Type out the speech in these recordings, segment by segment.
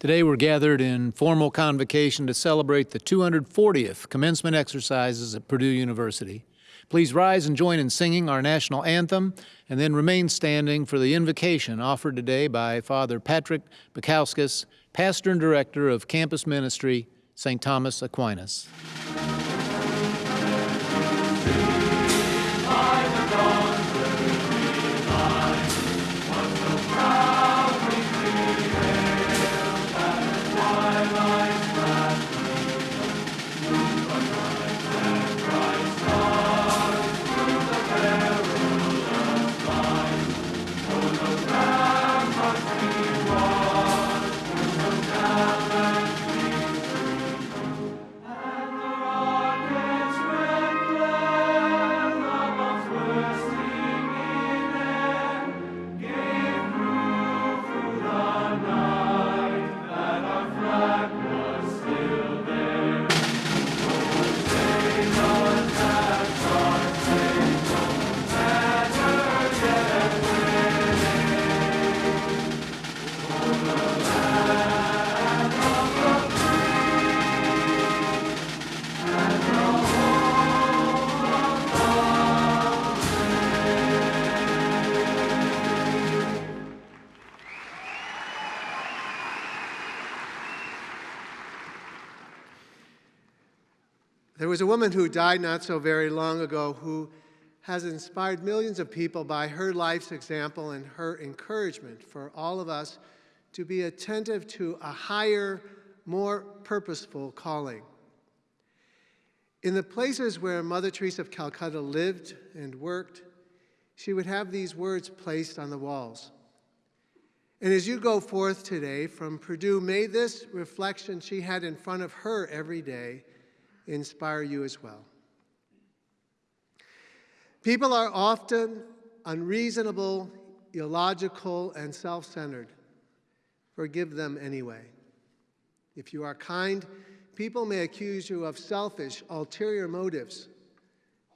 Today we're gathered in formal convocation to celebrate the 240th commencement exercises at Purdue University. Please rise and join in singing our national anthem and then remain standing for the invocation offered today by Father Patrick Baikauskas, Pastor and Director of Campus Ministry, St. Thomas Aquinas. Was a woman who died not so very long ago who has inspired millions of people by her life's example and her encouragement for all of us to be attentive to a higher, more purposeful calling. In the places where Mother Teresa of Calcutta lived and worked, she would have these words placed on the walls. And as you go forth today from Purdue, may this reflection she had in front of her every day inspire you as well. People are often unreasonable, illogical, and self-centered. Forgive them anyway. If you are kind, people may accuse you of selfish, ulterior motives.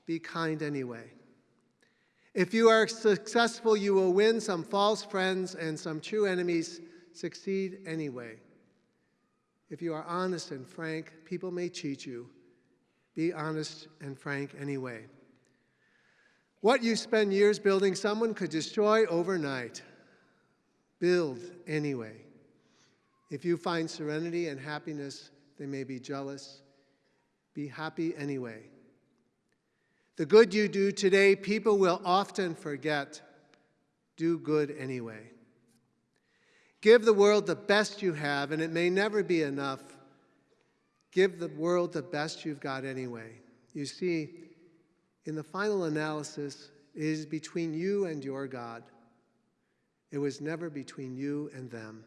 Be kind anyway. If you are successful, you will win some false friends and some true enemies. Succeed anyway. If you are honest and frank, people may cheat you. Be honest and frank anyway. What you spend years building, someone could destroy overnight. Build anyway. If you find serenity and happiness, they may be jealous. Be happy anyway. The good you do today, people will often forget. Do good anyway. Give the world the best you have, and it may never be enough. Give the world the best you've got anyway. You see, in the final analysis, it is between you and your God. It was never between you and them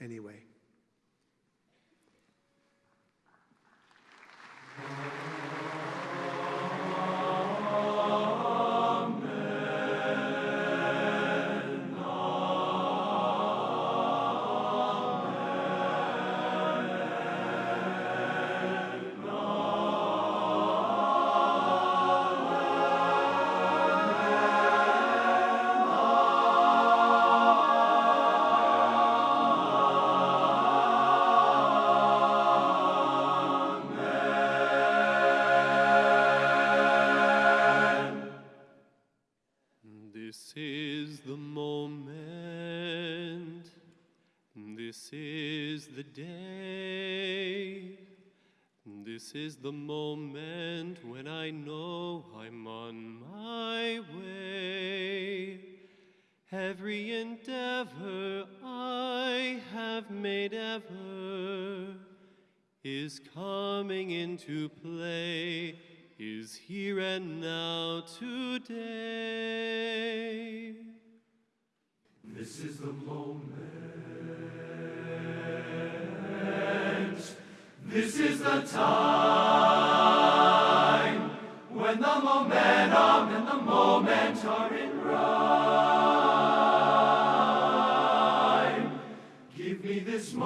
anyway.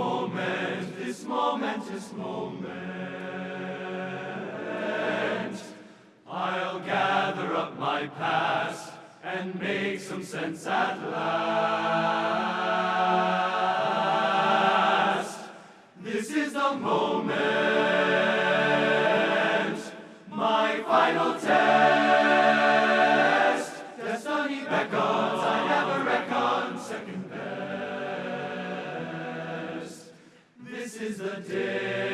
Moment, this momentous moment. I'll gather up my past and make some sense at last. This is the moment, day,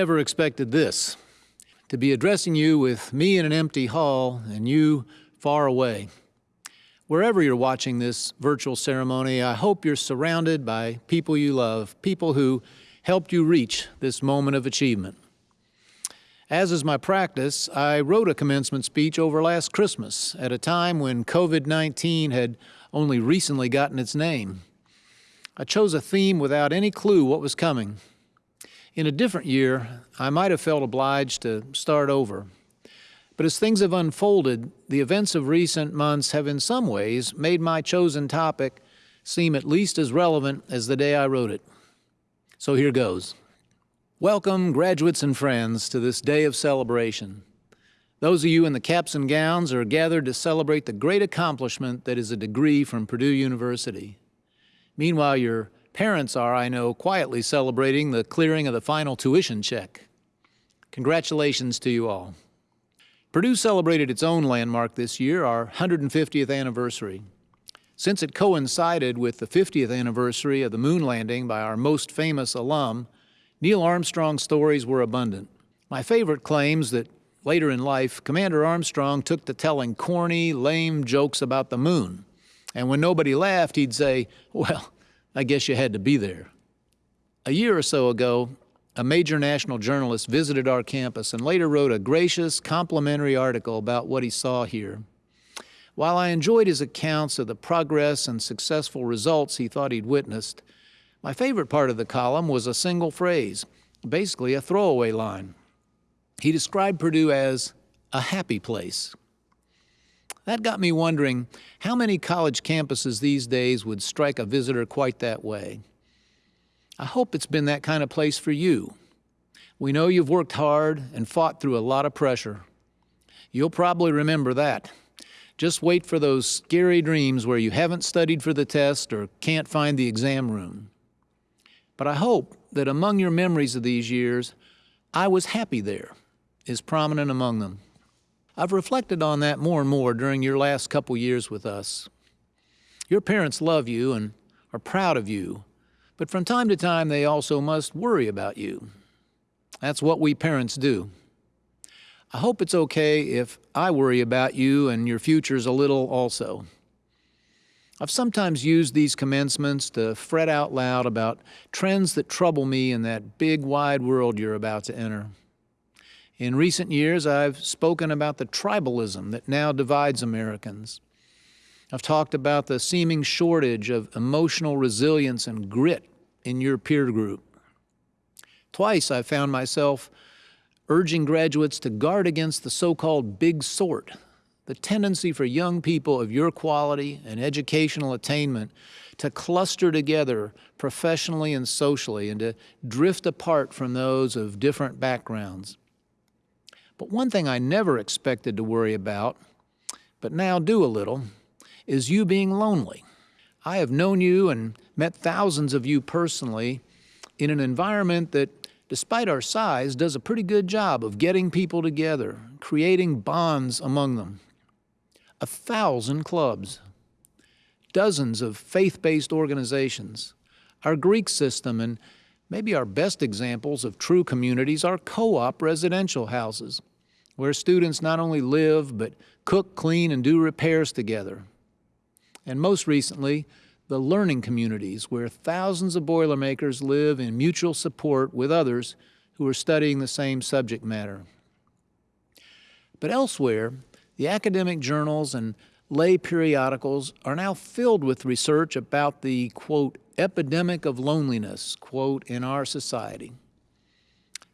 never expected this to be addressing you with me in an empty hall and you far away. Wherever you're watching this virtual ceremony, I hope you're surrounded by people you love, people who helped you reach this moment of achievement. As is my practice, I wrote a commencement speech over last Christmas at a time when COVID 19 had only recently gotten its name. I chose a theme without any clue what was coming. In a different year, I might have felt obliged to start over. But as things have unfolded, the events of recent months have in some ways made my chosen topic seem at least as relevant as the day I wrote it. So here goes. Welcome, graduates and friends, to this day of celebration. Those of you in the caps and gowns are gathered to celebrate the great accomplishment that is a degree from Purdue University. Meanwhile, your parents are, I know, quietly celebrating the clearing of the final tuition check. Congratulations to you all. Purdue celebrated its own landmark this year, our 150th anniversary. Since it coincided with the 50th anniversary of the moon landing by our most famous alum, Neil Armstrong's stories were abundant. My favorite claims that later in life, Commander Armstrong took to telling corny, lame jokes about the moon. And when nobody laughed, he'd say, Well, I guess you had to be there. A year or so ago, a major national journalist visited our campus and later wrote a gracious, complimentary article about what he saw here. While I enjoyed his accounts of the progress and successful results he thought he'd witnessed, my favorite part of the column was a single phrase, basically a throwaway line. He described Purdue as a happy place. That got me wondering how many college campuses these days would strike a visitor quite that way. I hope it's been that kind of place for you. We know you've worked hard and fought through a lot of pressure. You'll probably remember that. Just wait for those scary dreams where you haven't studied for the test or can't find the exam room. But I hope that among your memories of these years, I was happy there is prominent among them. I've reflected on that more and more during your last couple years with us. Your parents love you and are proud of you, but from time to time they also must worry about you. That's what we parents do. I hope it's okay if I worry about you and your futures a little also. I've sometimes used these commencements to fret out loud about trends that trouble me in that big wide world you're about to enter. In recent years, I've spoken about the tribalism that now divides Americans. I've talked about the seeming shortage of emotional resilience and grit in your peer group. Twice I found myself urging graduates to guard against the so-called big sort, the tendency for young people of your quality and educational attainment to cluster together professionally and socially and to drift apart from those of different backgrounds. But one thing I never expected to worry about, but now do a little, is you being lonely. I have known you and met thousands of you personally in an environment that despite our size, does a pretty good job of getting people together, creating bonds among them. A thousand clubs, dozens of faith-based organizations, our Greek system, and maybe our best examples of true communities are co-op residential houses, where students not only live, but cook, clean, and do repairs together. And most recently, the learning communities, where thousands of Boilermakers live in mutual support with others who are studying the same subject matter. But elsewhere, the academic journals and lay periodicals are now filled with research about the, quote, epidemic of loneliness, quote, in our society.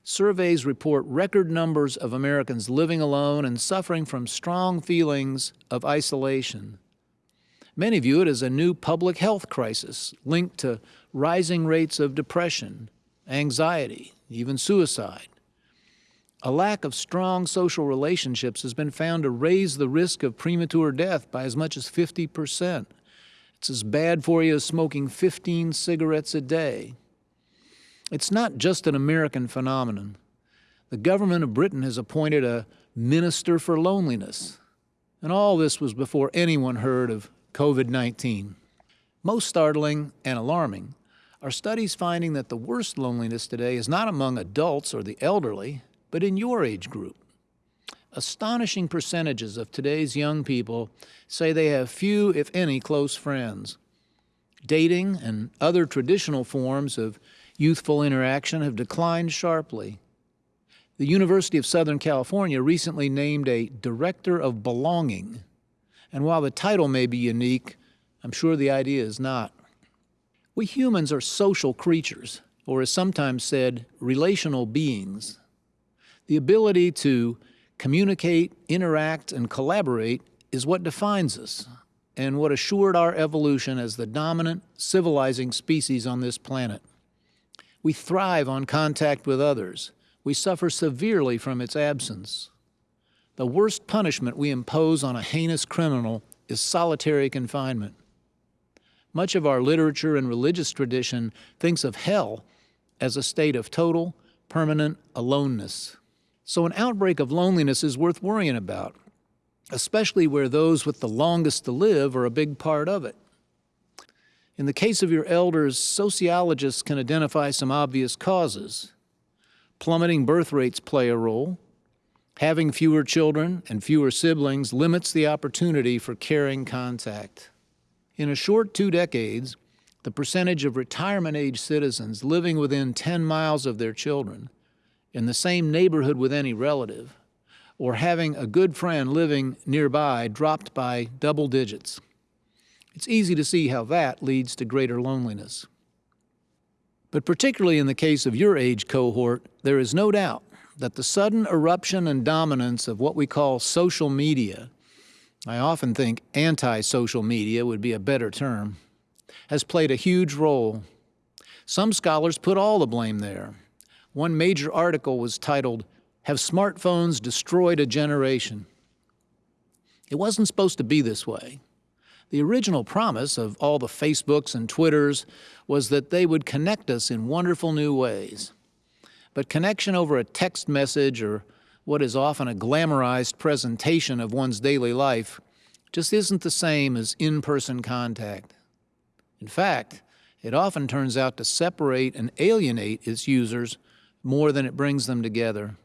Surveys report record numbers of Americans living alone and suffering from strong feelings of isolation. Many view it as a new public health crisis linked to rising rates of depression, anxiety, even suicide. A lack of strong social relationships has been found to raise the risk of premature death by as much as 50 percent. It's as bad for you as smoking 15 cigarettes a day. It's not just an American phenomenon. The government of Britain has appointed a minister for loneliness. And all this was before anyone heard of COVID-19. Most startling and alarming are studies finding that the worst loneliness today is not among adults or the elderly, but in your age group. Astonishing percentages of today's young people say they have few, if any, close friends. Dating and other traditional forms of youthful interaction have declined sharply. The University of Southern California recently named a Director of Belonging and while the title may be unique, I'm sure the idea is not. We humans are social creatures, or as sometimes said, relational beings. The ability to communicate, interact, and collaborate is what defines us and what assured our evolution as the dominant civilizing species on this planet. We thrive on contact with others. We suffer severely from its absence. The worst punishment we impose on a heinous criminal is solitary confinement. Much of our literature and religious tradition thinks of hell as a state of total, permanent aloneness. So an outbreak of loneliness is worth worrying about, especially where those with the longest to live are a big part of it. In the case of your elders, sociologists can identify some obvious causes. Plummeting birth rates play a role, Having fewer children and fewer siblings limits the opportunity for caring contact. In a short two decades, the percentage of retirement-age citizens living within 10 miles of their children, in the same neighborhood with any relative, or having a good friend living nearby dropped by double digits. It's easy to see how that leads to greater loneliness. But particularly in the case of your age cohort, there is no doubt that the sudden eruption and dominance of what we call social media, I often think anti-social media would be a better term, has played a huge role. Some scholars put all the blame there. One major article was titled, Have Smartphones Destroyed a Generation? It wasn't supposed to be this way. The original promise of all the Facebooks and Twitters was that they would connect us in wonderful new ways. But connection over a text message or what is often a glamorized presentation of one's daily life just isn't the same as in-person contact. In fact, it often turns out to separate and alienate its users more than it brings them together.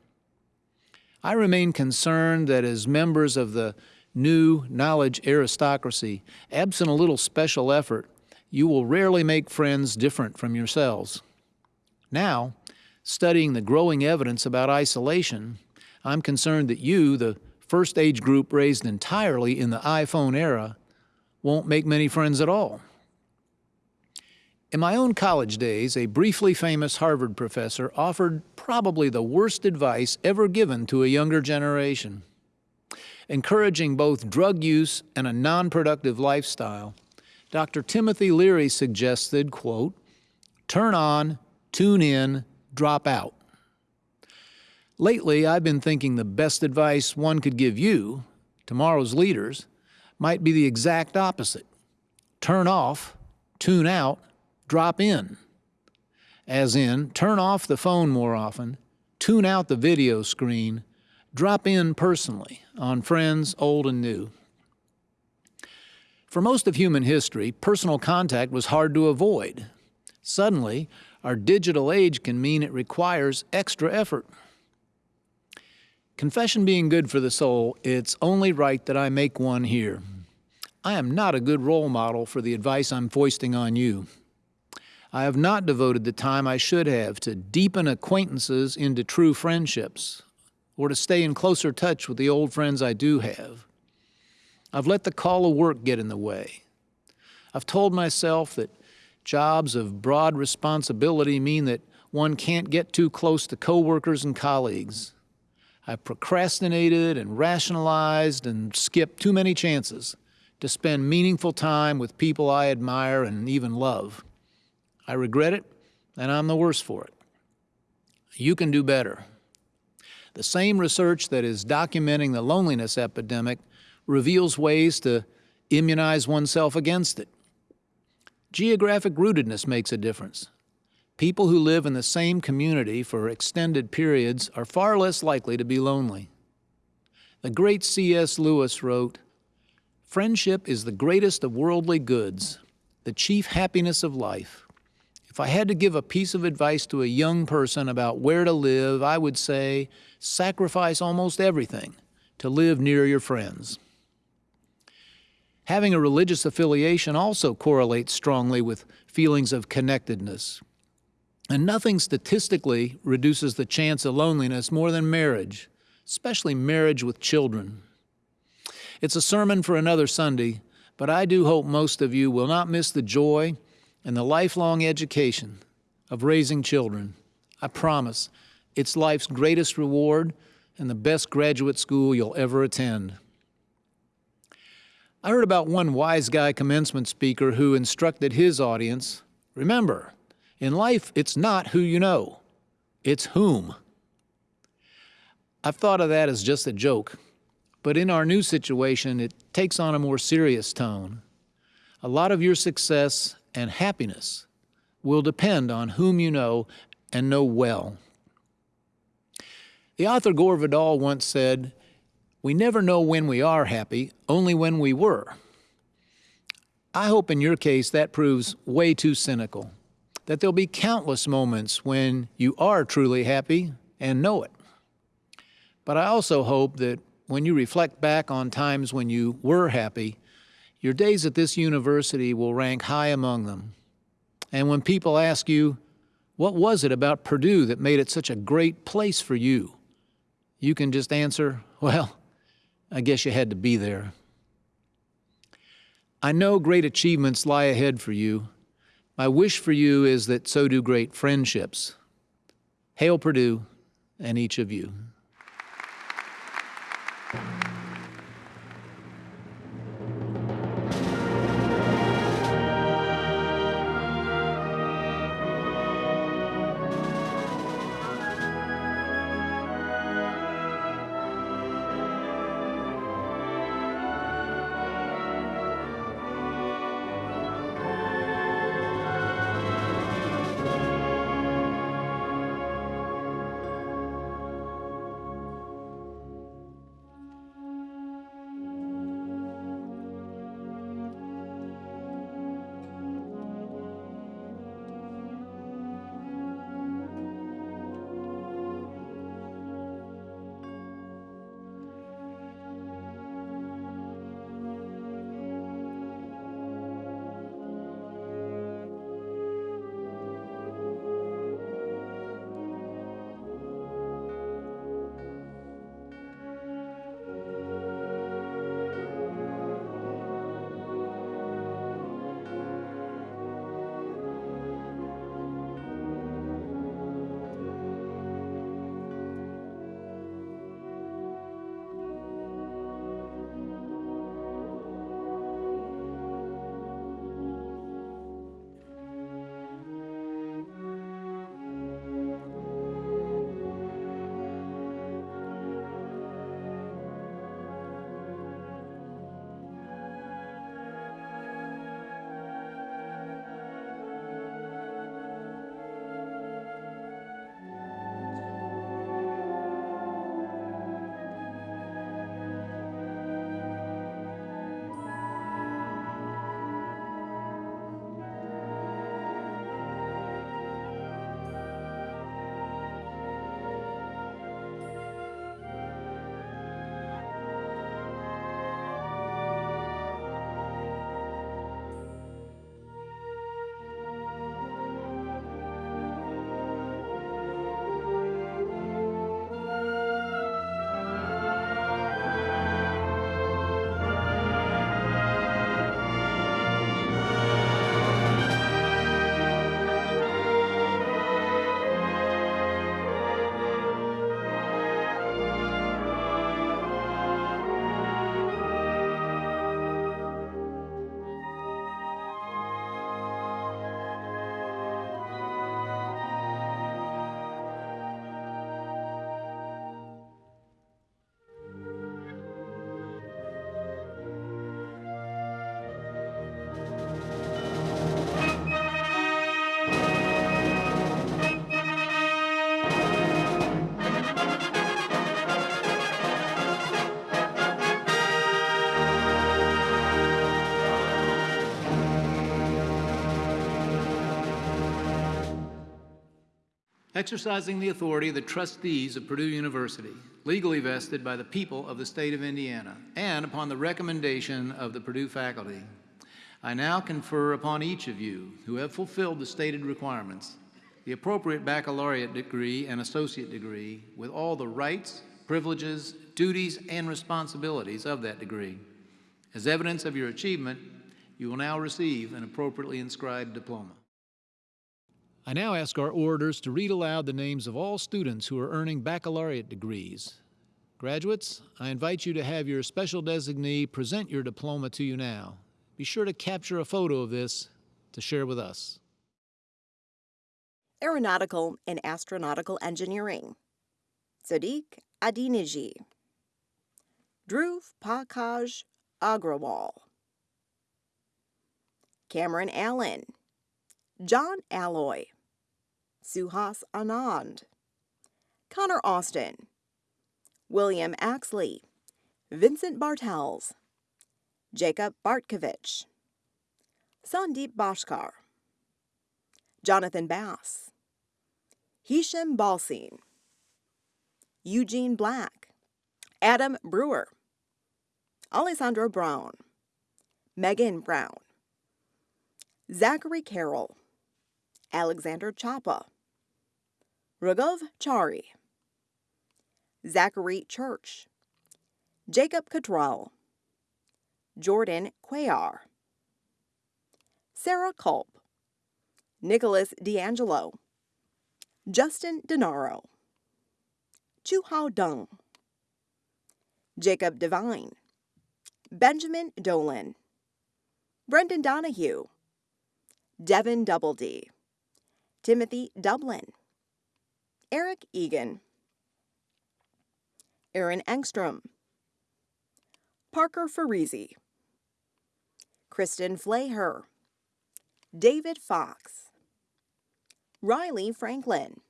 I remain concerned that as members of the new knowledge aristocracy, absent a little special effort, you will rarely make friends different from yourselves. Now, studying the growing evidence about isolation, I'm concerned that you, the first age group raised entirely in the iPhone era, won't make many friends at all. In my own college days, a briefly famous Harvard professor offered probably the worst advice ever given to a younger generation. Encouraging both drug use and a non-productive lifestyle, Dr. Timothy Leary suggested, quote, turn on, tune in, drop out. Lately, I've been thinking the best advice one could give you, tomorrow's leaders, might be the exact opposite. Turn off, tune out, drop in. as in turn off the phone more often, tune out the video screen, drop in personally on friends old and new. For most of human history, personal contact was hard to avoid. Suddenly, our digital age can mean it requires extra effort. Confession being good for the soul, it's only right that I make one here. I am not a good role model for the advice I'm foisting on you. I have not devoted the time I should have to deepen acquaintances into true friendships or to stay in closer touch with the old friends I do have. I've let the call of work get in the way. I've told myself that jobs of broad responsibility mean that one can't get too close to coworkers and colleagues. I've procrastinated and rationalized and skipped too many chances to spend meaningful time with people I admire and even love. I regret it, and I'm the worse for it. You can do better. The same research that is documenting the loneliness epidemic reveals ways to immunize oneself against it. Geographic rootedness makes a difference. People who live in the same community for extended periods are far less likely to be lonely. The great C.S. Lewis wrote, Friendship is the greatest of worldly goods, the chief happiness of life. If I had to give a piece of advice to a young person about where to live, I would say sacrifice almost everything to live near your friends. Having a religious affiliation also correlates strongly with feelings of connectedness. And nothing statistically reduces the chance of loneliness more than marriage, especially marriage with children. It's a sermon for another Sunday, but I do hope most of you will not miss the joy and the lifelong education of raising children. I promise it's life's greatest reward and the best graduate school you'll ever attend. I heard about one wise guy commencement speaker who instructed his audience remember, in life, it's not who you know, it's whom. I've thought of that as just a joke, but in our new situation, it takes on a more serious tone. A lot of your success and happiness will depend on whom you know and know well. The author Gore Vidal once said, We never know when we are happy, only when we were. I hope in your case that proves way too cynical, that there'll be countless moments when you are truly happy and know it. But I also hope that when you reflect back on times when you were happy, your days at this university will rank high among them. And when people ask you, what was it about Purdue that made it such a great place for you? You can just answer, well, I guess you had to be there. I know great achievements lie ahead for you. My wish for you is that so do great friendships. Hail Purdue and each of you. Exercising the authority of the trustees of Purdue University, legally vested by the people of the state of Indiana, and upon the recommendation of the Purdue faculty, I now confer upon each of you who have fulfilled the stated requirements the appropriate baccalaureate degree and associate degree with all the rights, privileges, duties, and responsibilities of that degree. As evidence of your achievement, you will now receive an appropriately inscribed diploma. I now ask our orators to read aloud the names of all students who are earning baccalaureate degrees. Graduates, I invite you to have your special designee present your diploma to you now. Be sure to capture a photo of this to share with us. Aeronautical and Astronautical Engineering. Sadiq Adiniji. Dhruv Pakaj Agrawal. Cameron Allen. John Alloy. Suhas Anand. Connor Austin. William Axley. Vincent Bartels. Jacob Bartkovich. Sandeep Bashkar. Jonathan Bass. Hisham Balsine. Eugene Black. Adam Brewer. Alessandro Brown. Megan Brown. Zachary Carroll. Alexander Chapa. Raghav Chari. Zachary Church. Jacob Cottrell. Jordan Cuellar. Sarah Culp. Nicholas D'Angelo. Justin Denaro. Chu Hao Dung. Jacob Devine. Benjamin Dolan. Brendan Donahue. Devin Doubledy. Timothy Dublin. Eric Egan. Aaron Engstrom. Parker Farisi. Kristen Flaher. David Fox. Riley Franklin.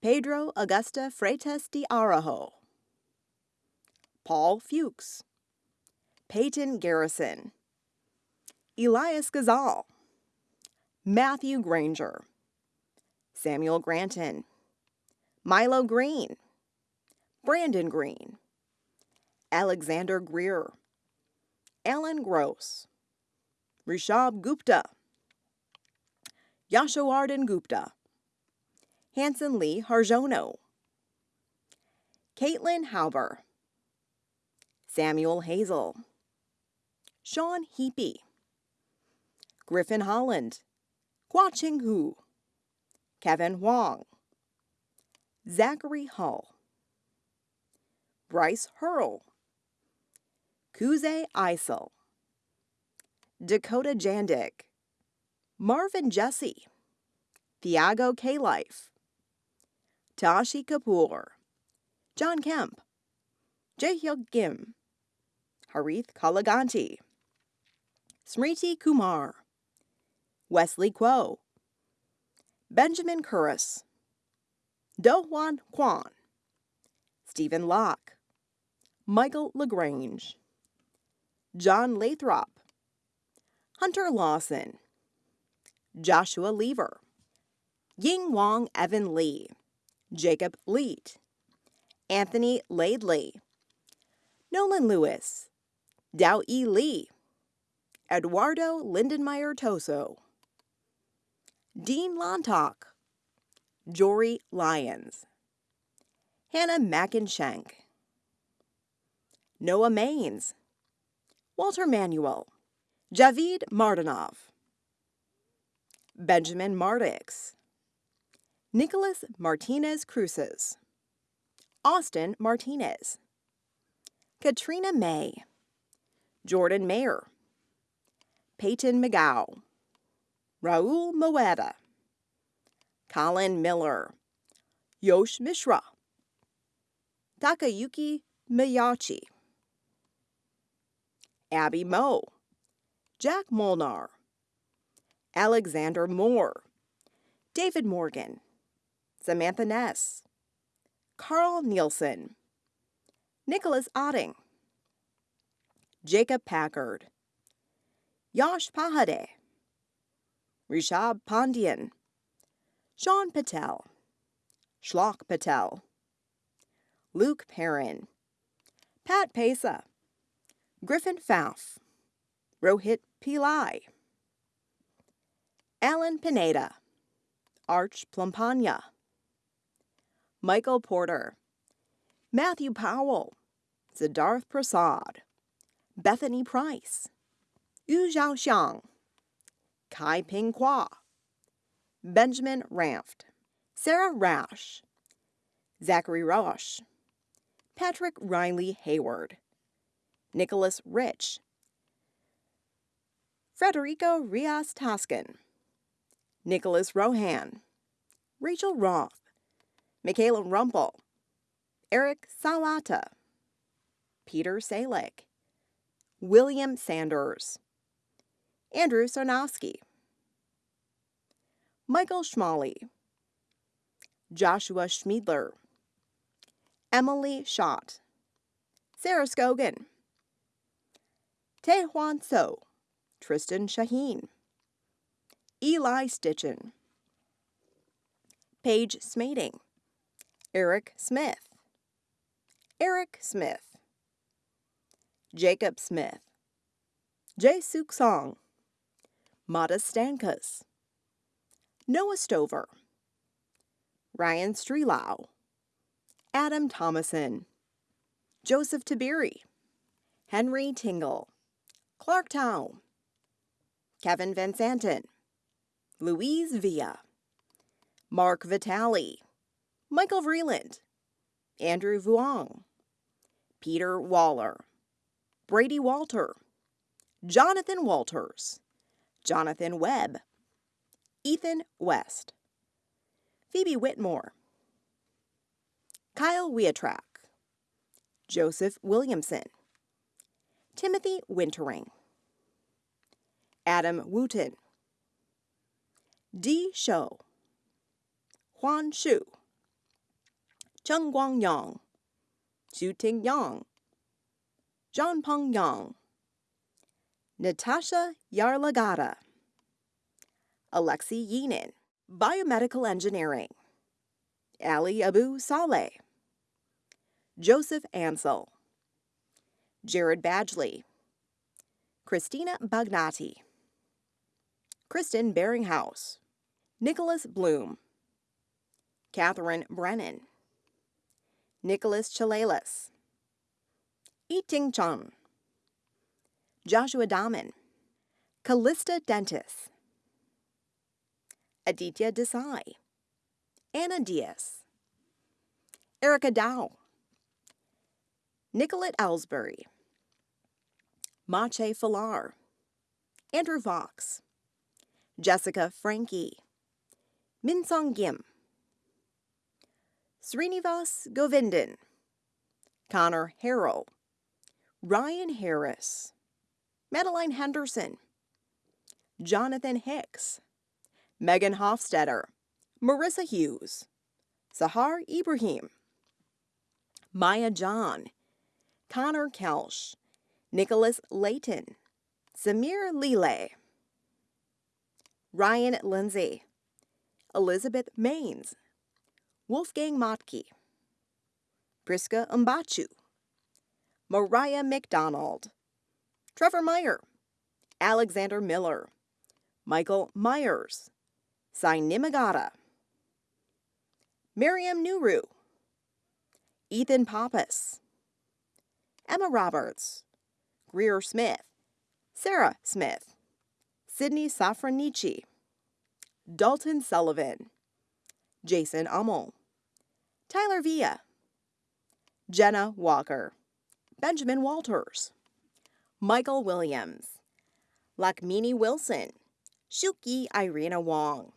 Pedro Augusta Freitas de Arajo. Paul Fuchs. Peyton Garrison. Elias Gazal. Matthew Granger. Samuel Granton. Milo Green. Brandon Green. Alexander Greer. Alan Gross. Rishabh Gupta. Yashowardhan Gupta. Hanson Lee Harjono. Caitlin Hauber. Samuel Hazel. Sean Heapy. Griffin Holland. Guaching Hu. Kevin Huang. Zachary Hull. Bryce Hurl. Kuze Isel. Dakota Jandik. Marvin Jesse. Thiago K. Life. Tashi Kapoor. John Kemp. Jaehyuk Kim. Harith Kalaganti. Smriti Kumar. Wesley Kuo. Benjamin Curris. Dohwan Kwan. Stephen Locke. Michael LaGrange. John Lathrop. Hunter Lawson. Joshua Lever. Ying Wong Evan Lee. Jacob Leet. Anthony Laidley. Nolan Lewis. Dao E. Lee. Eduardo Lindenmeyer Toso. Dean Lontock. Jory Lyons. Hannah Mackenshank. Noah Maines. Walter Manuel. Javid Martinov. Benjamin Mardix. Nicholas Martinez Cruces. Austin Martinez. Katrina May. Jordan Mayer. Peyton McGow. Raul Moeda. Colin Miller. Yosh Mishra. Takayuki Miyachi. Abby Moe. Jack Molnar. Alexander Moore. David Morgan. Samantha Ness. Carl Nielsen. Nicholas Otting. Jacob Packard. Yash Pahade. Rishab Pandian. Sean Patel, Shlok Patel, Luke Perrin, Pat Pesa, Griffin Pfaff, Rohit Pillai, Alan Pineda, Arch Plumpania, Michael Porter, Matthew Powell, Siddharth Prasad, Bethany Price, Yu Xiaoxiang, Kai Ping Kwa, Benjamin Ramft, Sarah Rash, Zachary Roche, Patrick Riley Hayward, Nicholas Rich, Frederico Rias Toscan, Nicholas Rohan, Rachel Roth, Michaela Rumpel, Eric Salata, Peter Salek, William Sanders, Andrew Sarnowski, Michael Schmalley, Joshua Schmiedler, Emily Schott, Sarah Scogan, Taehuan So, Tristan Shaheen, Eli Stitchen, Paige Smading, Eric Smith, Eric Smith, Jacob Smith, Jae Suk Song, Mata Stankus, Noah Stover, Ryan Strelau, Adam Thomason, Joseph Tiberi, Henry Tingle, Clark Tao, Kevin Van Santen, Louise Villa, Mark Vitale, Michael Vreeland, Andrew Vuong, Peter Waller, Brady Walter, Jonathan Walters, Jonathan Webb, Ethan West, Phoebe Whitmore, Kyle Wiatrak, Joseph Williamson, Timothy Wintering, Adam Wooten, Di Shou, Huan Shu, Cheng Guang Yang, Xu Ting Yang, John Peng Yang, Natasha Yarlagada. Alexi Yinin, Biomedical Engineering, Ali Abu Saleh, Joseph Ansel, Jared Badgley, Christina Bagnati, Kristen Beringhouse, Nicholas Bloom, Catherine Brennan, Nicholas Chalelas, Yiting Chun, Joshua Daman, Callista Dentis, Aditya Desai, Anna Diaz, Erica Dow, Nicolette Ellsbury, Mache Falar, Andrew Vox, Jessica Frankie, Minsong Gim, Srinivas Govindan, Connor Harrell, Ryan Harris, Madeline Henderson, Jonathan Hicks, Megan Hofstetter, Marissa Hughes, Sahar Ibrahim, Maya John, Connor Kelsch, Nicholas Layton, Samir Lile, Ryan Lindsay, Elizabeth Maines, Wolfgang Motke, Priska Mbachu, Mariah McDonald, Trevor Meyer, Alexander Miller, Michael Myers, Sai Nimagata, Miriam Nuru, Ethan Pappas, Emma Roberts, Greer Smith, Sarah Smith, Sydney Safranici, Dalton Sullivan, Jason Ummel, Tyler Villa, Jenna Walker, Benjamin Walters, Michael Williams, Lakmini Wilson, Shuki Irina Wong,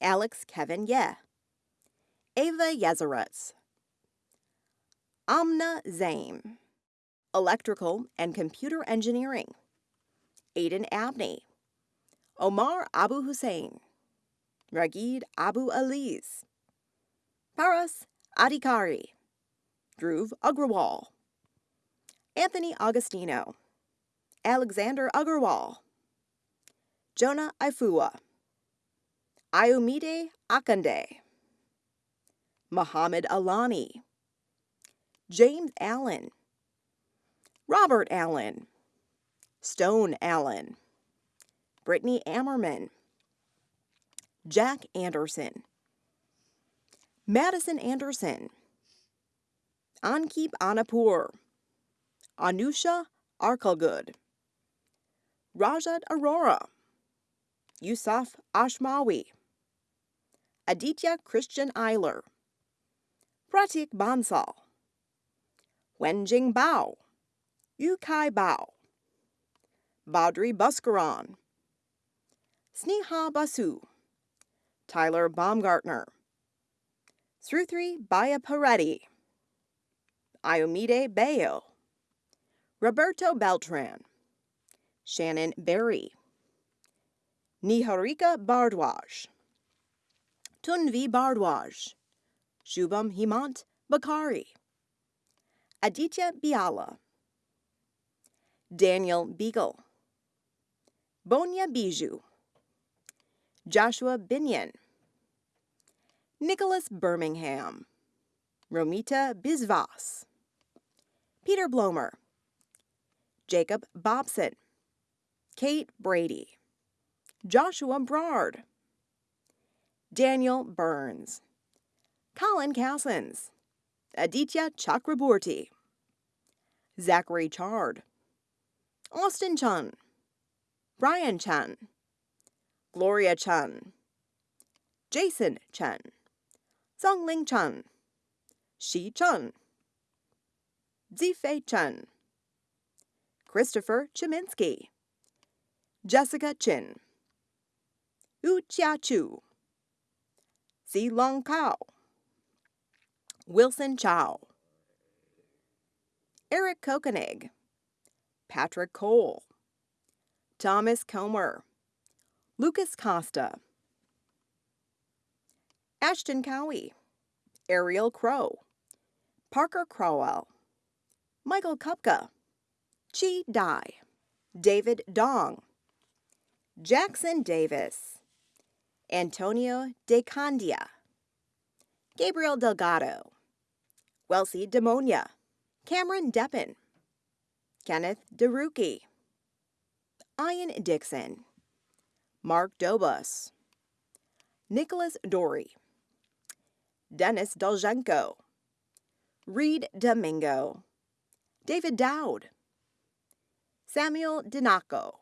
Alex Kevin Ye, Ava Yezeretz, Amna Zaim, Electrical and Computer Engineering, Aidan Abney, Omar Abu Hussein, Ragid Abu Aliz, Paras Adikari, Dhruv Agrawal, Anthony Augustino, Alexander Agarwal, Jonah Ifua, Ayomide Akande, Muhammad Alani, James Allen, Robert Allen, Stone Allen, Brittany Ammerman, Jack Anderson, Madison Anderson, Ankip Anapur, Anusha Arkalgud, Rajat Arora, Yusuf Ashmawi, Aditya Christian Eiler, Pratik Bansal, Wenjing Bao, Yukai Bao, Badri Buskaran, Sneha Basu, Tyler Baumgartner, Sruthri Bayapareddy, Iomide Bayo, Roberto Beltran, Shannon Berry, Niharika Bardwaj, Tunvi Bardwaj, Shubham Himant Bakari, Aditya Biala, Daniel Beagle, Bonya Bijou, Joshua Binion, Nicholas Birmingham, Romita Bisvas, Peter Blomer, Jacob Bobson, Kate Brady, Joshua Brard, Daniel Burns, Colin Cassins, Aditya Chakraborty, Zachary Chard, Austin Chun, Brian Chun, Gloria Chun, Jason Chen, Zongling Chen, Shi Chun, Zifei Chen, Christopher Chiminski, Jessica Chin, Yu Chia Chu, Si Long Kao, Wilson Chow, Eric Kokenig, Patrick Cole, Thomas Comer, Lucas Costa, Ashton Cowie, Ariel Crow, Parker Crowell, Michael Kupka, Chi Dai, David Dong, Jackson Davis, Antonio De Candia, Gabriel Delgado, Welsie Demonia, Cameron Deppen, Kenneth DeRuki, Ian Dixon, Mark Dobus, Nicholas Dory, Dennis Dolzhenko, Reed Domingo, David Dowd, Samuel Dinaco,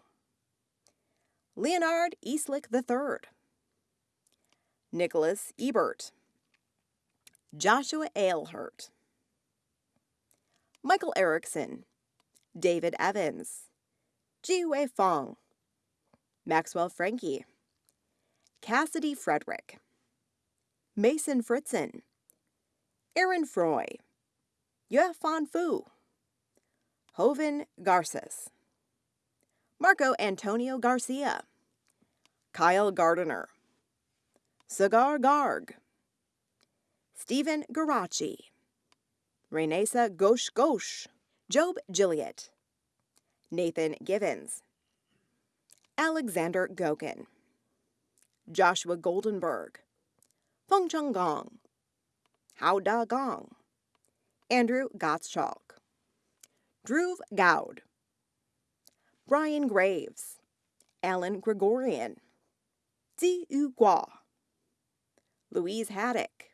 Leonard Eastlick III, Nicholas Ebert, Joshua Ailhurt, Michael Erickson, David Evans, Jiwei Fong, Maxwell Frankie, Cassidy Frederick, Mason Fritzen, Aaron Froy, Yuefan Fu, Hoven Garces, Marco Antonio Garcia, Kyle Gardiner, Cigar Garg, Stephen Garachi, Renesa Gosh Gosh, Job Gilliott, Nathan Givens, Alexander Gokin, Joshua Goldenberg, Feng Chung Gong, Hao Da Gong, Andrew Gottschalk, Dhruv Goud, Brian Graves, Alan Gregorian, Zi Yu Gua, Louise Haddock,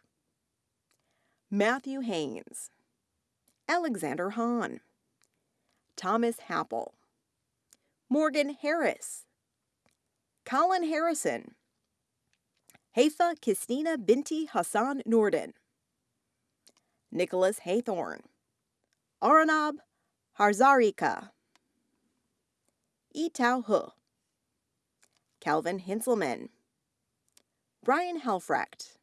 Matthew Haynes, Alexander Hahn, Thomas Happel, Morgan Harris, Colin Harrison, Haifa Kistina Binti Hassan Norden, Nicholas Haythorn, Aranab Harzarika, Etao Hu, Calvin Hinselman, Brian Helfrecht,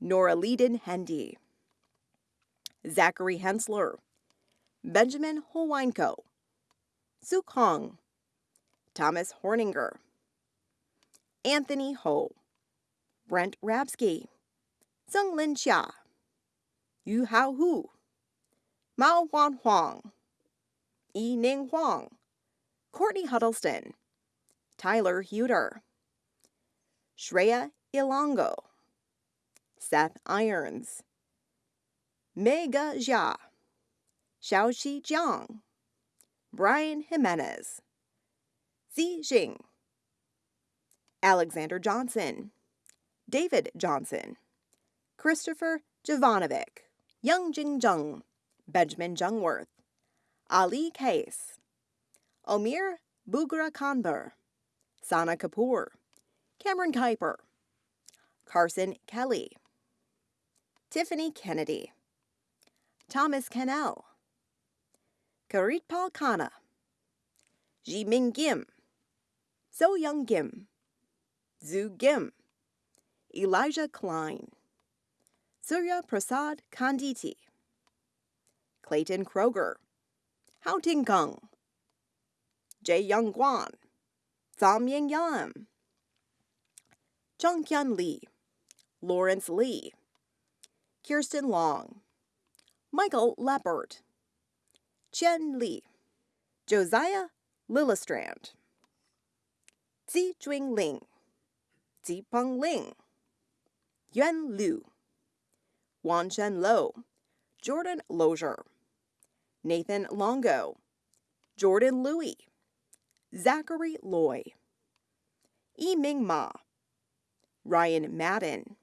Nora Leiden Hendy, Zachary Hensler, Benjamin Holweinko, Suk Hong, Thomas Horninger, Anthony Ho, Brent Rabsky, Sung Lin Xia, Yu Hao Hu, Mao Huan Huang, Yi Ning Huang, Courtney Huddleston, Tyler Huter, Shreya Ilongo, Seth Irons, Mega Jia, Xiaoxi Jiang, Brian Jimenez, Zi Jing, Alexander Johnson, David Johnson, Christopher Jovanovic, Young Jing Jung, Benjamin Jungworth, Ali Case, Omir Bugra Kanber, Sana Kapoor, Cameron Kuiper, Carson Kelly, Tiffany Kennedy, Thomas Cannell, Karitpal Khanna, Jiming Kim, So Young Kim, Zhu Kim, Elijah Klein, Surya Prasad Kanditi, Clayton Kroger, Hao Ting Kung, Jae Young Guan, Tham Ying Yam, Chung Hyun Lee, Lawrence Lee, Kirsten Long, Michael Leppert, Chen Li, Josiah Lillestrand, Zi Juing Ling, Zipeng Ling, Yuan Liu, Wan Chen Lo, Jordan Lozier, Nathan Longo, Jordan Louie, Zachary Loy, Yi Ming Ma, Ryan Madden,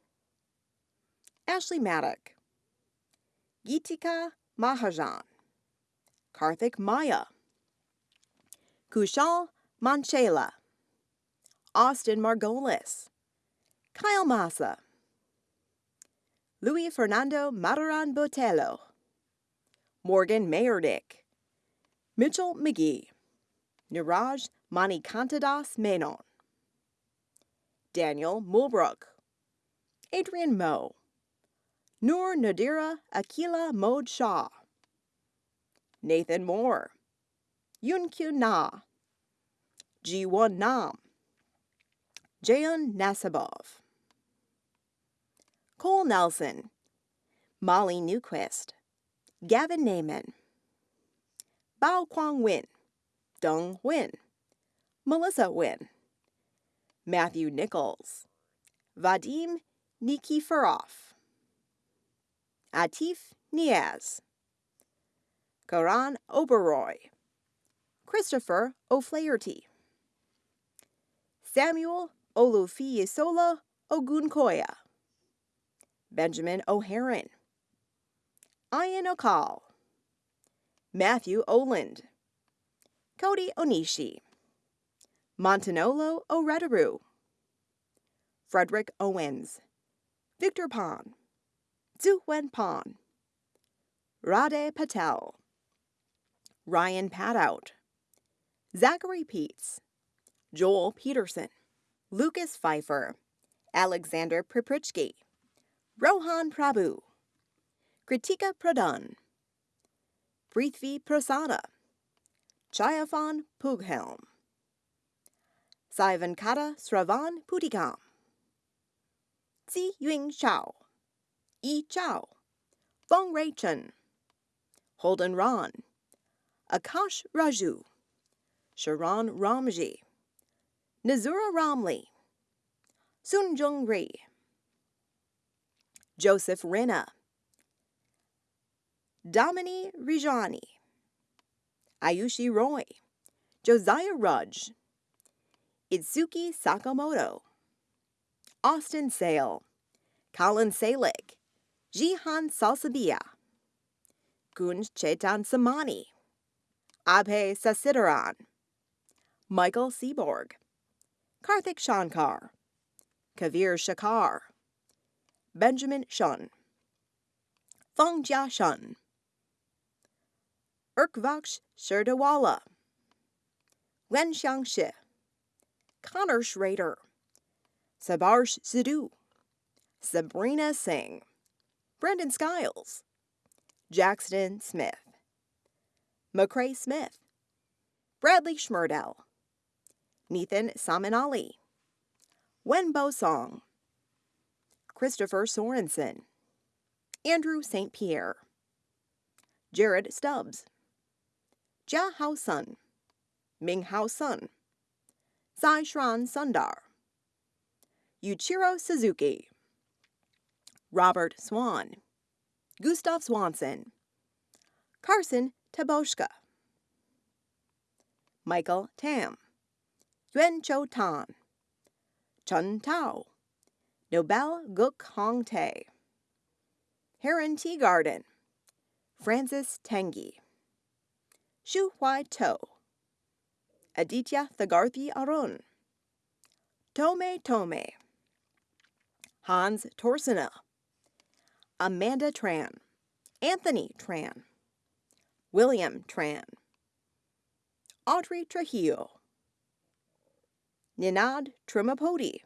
Ashley Maddock, Gitika Mahajan, Karthik Maya, Kushal Manchela, Austin Margolis, Kyle Massa, Luis Fernando Mataran Botello, Morgan Mayerdick, Mitchell McGee, Niraj Manikantadas Menon, Daniel Mulbrook, Adrian Moe, Noor Nadira Akila Mode Shah, Nathan Moore, Yun Kyun Na, Ji-won Nam, Jayon Nasabov, Cole Nelson, Molly Newquist, Gavin Naiman, Bao Kwang Win, Dong Win, Melissa Win, Matthew Nichols, Vadim Nikiforov, Atif Niaz, Karan Oberoy, Christopher O'Flaherty, Samuel Olufiyisola Ogunkoya, Benjamin O'Haron, Ian Okal, Matthew Oland, Cody Onishi, Montanolo Oredaru, Frederick Owens, Victor Pan, Zuwen Pan, Rade Patel, Ryan Padout, Zachary Peets, Joel Peterson, Lucas Pfeiffer, Alexander Priprichki, Rohan Prabhu, Kritika Pradhan, Prithvi Prasanna, Chayafan Pughelm, Saivankata Sravan Putikam, Zi Ying Chao, Yi Chao, Feng Rei Chen, Holden Ron, Akash Raju, Sharon Ramji, Nazura Ramli, Sunjung Ri, Joseph Rina, Damini Rijani, Ayushi Roy, Josiah Rudge, Itsuki Sakamoto, Austin Sale, Colin Salick, Jihan Salsabia, Gunj Chetan Samani, Abhay Sasidaran, Michael Seaborg, Karthik Shankar, Kavir Shakar, Benjamin Shun, Feng Jia Shun, Urkvaksh Sherdawala, Wen Xiangshi, Connor Schrader, Sabarsh Sidhu, Sabrina Singh, Brendan Skiles, Jackson Smith, McCrae Smith, Bradley Schmerdell, Nathan Samanali, Wenbo Song, Christopher Sorensen, Andrew St. Pierre, Jared Stubbs, Jia Hao Sun, Ming Hao Sun, Zai Shran Sundar, Yuichiro Suzuki, Robert Swan, Gustav Swanson, Carson Taboshka, Michael Tam, Yuan Cho Tan, Chun Tao, Nobel Guk Hong Tae, Heron Tea Garden, Francis Tengi, Shu Huai To, Aditya Thagarthi Arun, Tome Tome, Hans Torsena, Amanda Tran, Anthony Tran, William Tran, Audrey Trujillo, Ninad Trimapodi,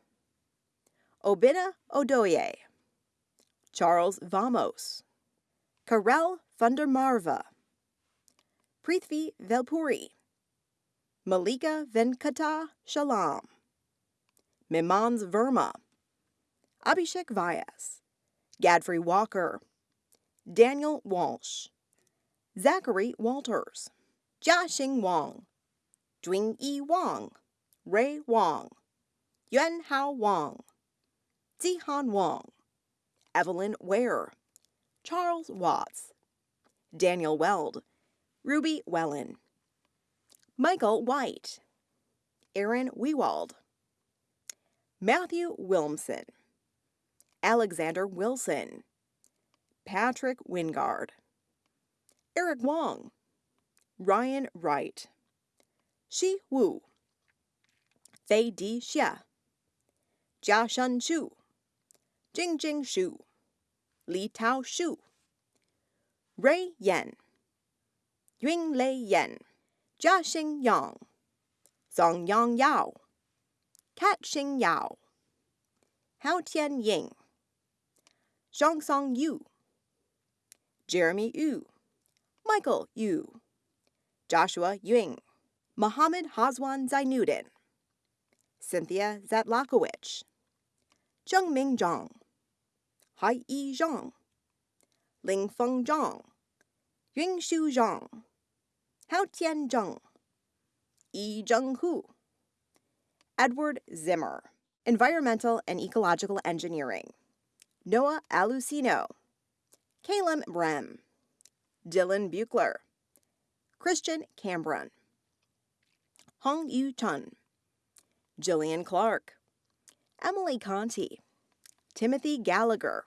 Obina Odoye, Charles Vamos, Karel Fundermarva, Prithvi Velpuri, Malika Venkata Shalam, Mimans Verma, Abhishek Vyas, Gadfrey Walker, Daniel Walsh, Zachary Walters, Jiaxing Wang, Jun-Yi Wang, Ray Wang, Yuan Hao Wang, Zihan Wang, Evelyn Ware, Charles Watts, Daniel Weld, Ruby Wellen, Michael White, Aaron Wewald, Matthew Wilmson, Alexander Wilson, Patrick Wingard, Eric Wong, Ryan Wright, Shi Wu, Fei Di Xia, Jia Shun Shu, Jingjing Shu, Li Tao Shu, Ray Yan, Yun Lei Yan, Jiaxing Yang, Song Yang Yao, Kat Xing Yao, Hao Tian Ying, Zhongsong Yu, Jeremy Yu, Michael Yu, Joshua Ying, Mohammed Hazwan Zainuddin, Cynthia Zatlakowicz, Zhengming Zhang, Hai Yi Zhang, Ling Lingfeng Zhang, Yunshu Zhang, Haotian Zheng, Yi Zheng Hu, Edward Zimmer, Environmental and Ecological Engineering, Noah Alucino, Caleb Brem, Dylan Buchler, Christian Cambron, Hong Yu Chun, Jillian Clark, Emily Conti, Timothy Gallagher,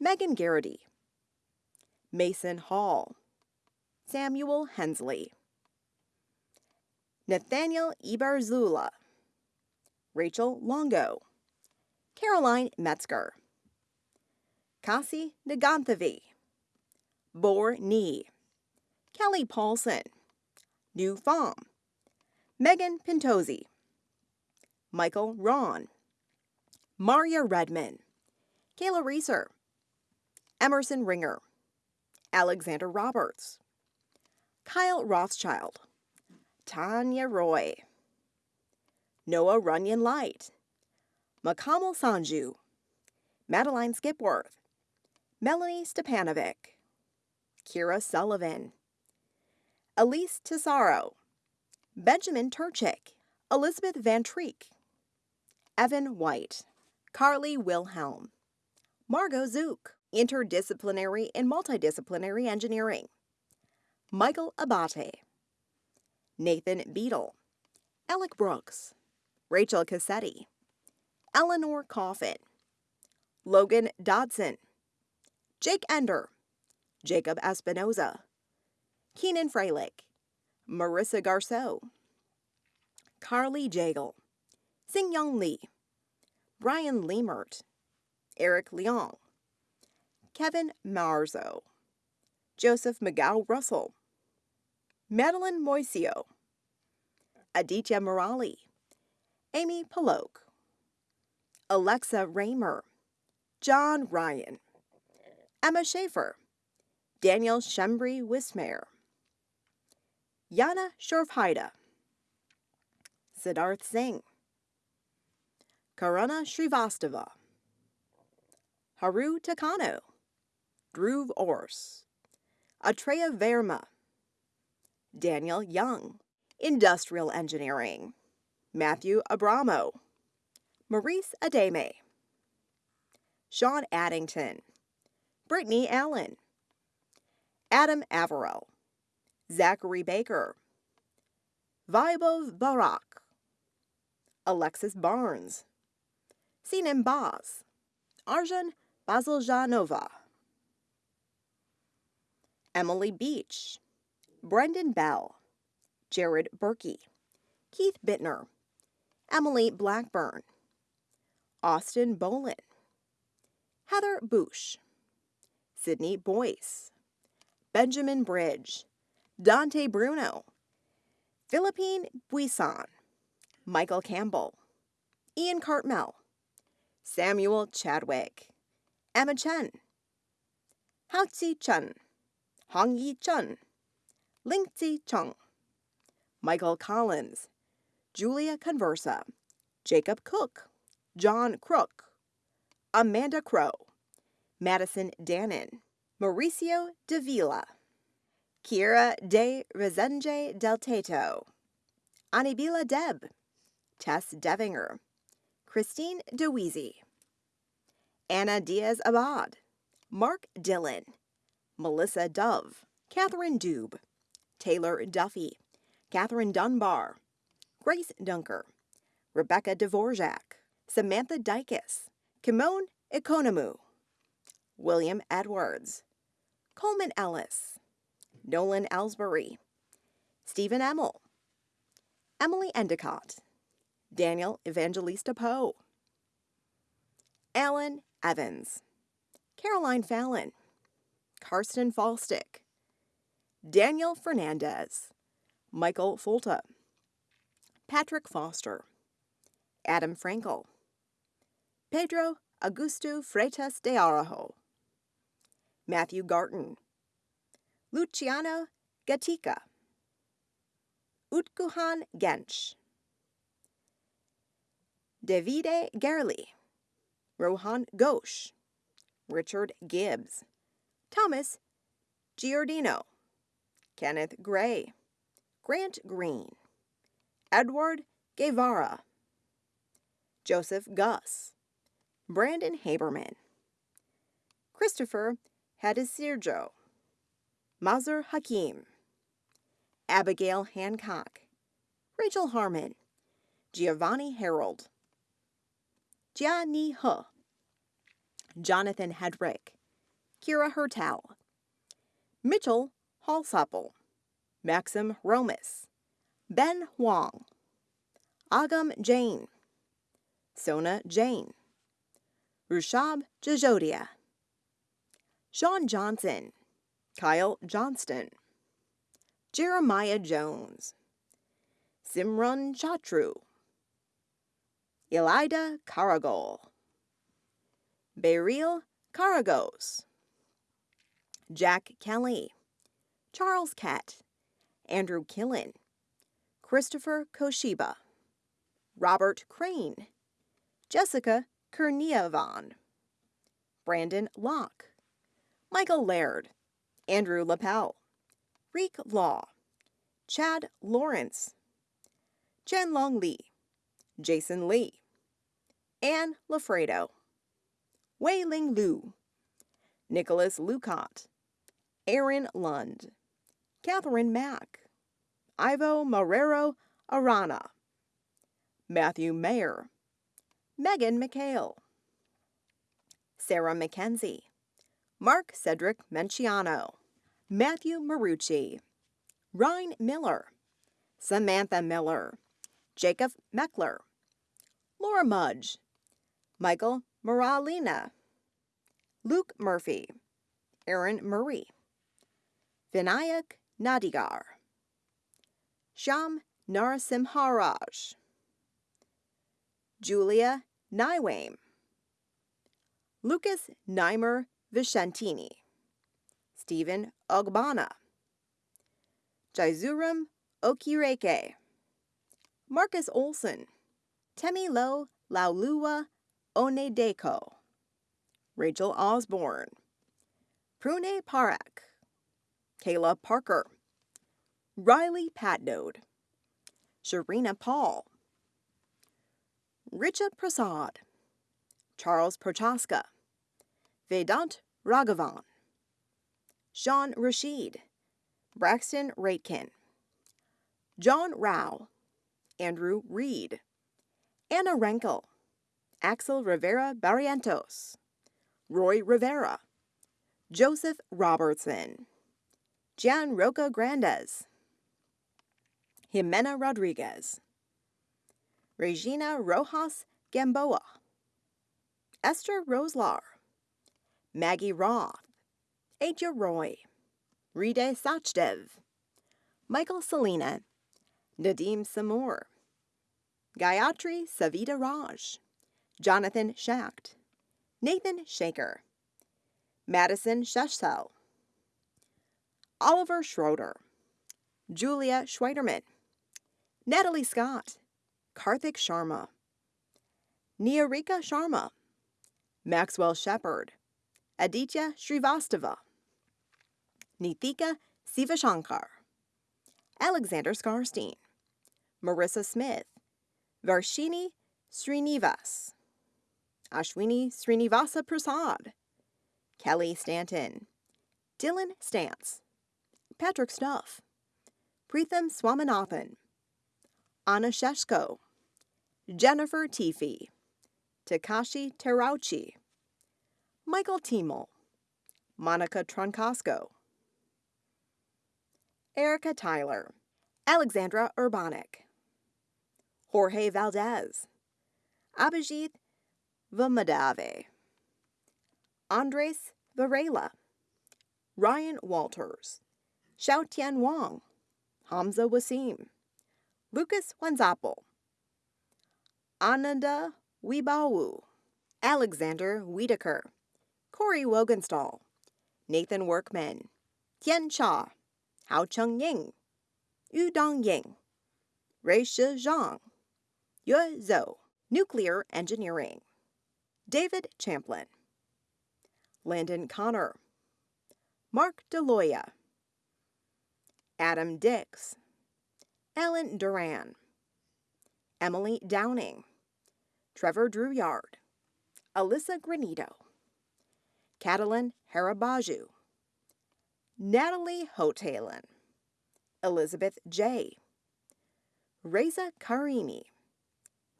Megan Garrity, Mason Hall, Samuel Hensley, Nathaniel Ibarzula, Rachel Longo, Caroline Metzger, Kasi Naganthavi, Bor Nee, Kelly Paulson, New Pham, Megan Pintozzi, Michael Ron, Maria Redman, Kayla Reeser, Emerson Ringer, Alexander Roberts, Kyle Rothschild, Tanya Roy, Noah Runyon Light, Makamal Sanju, Madeline Skipworth, Melanie Stepanovic, Kira Sullivan, Elise Tesaro, Benjamin Turchik, Elizabeth Van Treek, Evan White, Carly Wilhelm, Margot Zook, Interdisciplinary and Multidisciplinary Engineering, Michael Abate, Nathan Beadle, Alec Brooks, Rachel Cassetti, Eleanor Coffin, Logan Dodson, Jake Ender, Jacob Espinoza, Keenan Freilich, Marissa Garceau, Carly Jagel, Young Lee, Brian Lemert, Eric Leong, Kevin Marzo, Joseph McGow Russell, Madeline Moisio, Aditya Murali, Amy Polok, Alexa Raymer, John Ryan, Emma Schaefer, Daniel Shembri Wismare, Yana Shorfhaida, Siddharth Singh, Karuna Srivastava, Haru Takano, Dhruv Ors, Atreya Verma, Daniel Young, Industrial Engineering, Matthew Abramo, Maurice Ademe, Sean Addington, Brittany Allen, Adam Averill, Zachary Baker, Vaibov Barak, Alexis Barnes, Sinan Baz, Arjun Baziljanova, Emily Beach, Brendan Bell, Jared Berkey, Keith Bittner, Emily Blackburn, Austin Bolin, Heather Bush, Sydney Boyce, Benjamin Bridge, Dante Bruno, Philippine Buisson, Michael Campbell, Ian Cartmel, Samuel Chadwick, Emma Chen, Haozi Chen, Hong Yi Chen, Lingzi Chung, Michael Collins, Julia Conversa, Jacob Cook, John Crook, Amanda Crow, Madison Dannon, Mauricio Davila, Kira de Rezende del Teto, Anibila Deb, Tess Devinger, Christine DeWeezy, Anna Diaz Abad, Mark Dillon, Melissa Dove, Catherine Dube, Taylor Duffy, Catherine Dunbar, Grace Dunker, Rebecca Dvorak, Samantha Dykes, Kimon Economu, William Edwards, Coleman Ellis, Nolan Ellsbury, Stephen Emmel, Emily Endicott, Daniel Evangelista Poe, Alan Evans, Caroline Fallon, Karsten Falstick, Daniel Fernandez, Michael Fulta, Patrick Foster, Adam Frankel, Pedro Augusto Freitas de Arajo, Matthew Garton, Luciano Gatica, Utkuhan Gench, Davide Gerli, Rohan Ghosh, Richard Gibbs, Thomas Giordino, Kenneth Gray, Grant Green, Edward Guevara, Joseph Gus, Brandon Haberman, Christopher Hadisirjo, Mazur Hakim, Abigail Hancock, Rachel Harmon, Giovanni Harold, Jia Ni He, Jonathan Hedrick, Kira Hertel, Mitchell Halsapple, Maxim Romas, Ben Huang, Agam Jain, Sona Jain, Rushab Jajodia, Sean Johnson, Kyle Johnston, Jeremiah Jones, Simran Chatru, Elida Karagol, Beryl Karagos, Jack Kelly, Charles Kett, Andrew Killen, Christopher Koshiba, Robert Crane, Jessica Kerniavan, Brandon Locke, Michael Laird, Andrew Lapel, Reek Law, Chad Lawrence, Chen Long Lee, Jason Lee, Anne Lafredo, Wei Ling Lu, Nicholas Lucott, Aaron Lund, Catherine Mack, Ivo Marrero Arana, Matthew Mayer, Megan McHale, Sarah McKenzie, Mark Cedric Menciano, Matthew Marucci, Ryan Miller, Samantha Miller, Jacob Meckler, Laura Mudge, Michael Moralina, Luke Murphy, Aaron Murray, Vinayak Nadigar, Sham Narasimharaj, Julia Nywame, Lucas Neimer Vicentini, Stephen Ogbana, Jaizuram Okireke, Marcus Olson, Temilo Laulua Onedeko, Rachel Osborne, Prune Parak, Kayla Parker, Riley Patnode, Sharina Paul, Richard Prasad, Charles Prochaska, Vedant Raghavan, Sean Rashid, Braxton Raitkin, John Rao, Andrew Reed, Anna Renkel, Axel Rivera Barrientos, Roy Rivera, Joseph Robertson, Gianroca Grandes, Jimena Rodriguez, Regina Rojas Gamboa, Esther Roslar, Maggie Roth, Aja Roy, Ride Sachdev, Michael Salina, Nadim Samour, Gayatri Savita Raj, Jonathan Schacht, Nathan Shaker, Madison Sheshel, Oliver Schroeder, Julia Schweiderman, Natalie Scott, Karthik Sharma, Niharika Sharma, Maxwell Shepard, Aditya Srivastava, Nithika Sivashankar, Alexander Skarstein, Marissa Smith, Varshini Srinivas, Ashwini Srinivasa Prasad, Kelly Stanton, Dylan Stantz, Patrick Stuff, Preetham Swaminathan, Anna Sheshko, Jennifer Tifi, Takashi Terauchi, Michael Tiemel, Monica Troncosco, Erica Tyler, Alexandra Urbanik, Jorge Valdez, Abhijit Vamadave, Andres Varela, Ryan Walters, Xiaotian Wang, Hamza Wasim, Lucas Wanzapel, Ananda Wibawu, Alexander Wiedeker, Corey Wogenstall, Nathan Workman, Tian Cha, Hao Cheng Ying, Yu Dong Ying, Rui Shi Zhang, Yue Zhou, Nuclear Engineering, David Champlin, Landon Connor, Mark DeLoya, Adam Dix, Ellen Duran, Emily Downing, Trevor Drouillard, Alyssa Granito, Catalin Harabaju, Natalie Hotalen, Elizabeth J., Reza Karimi,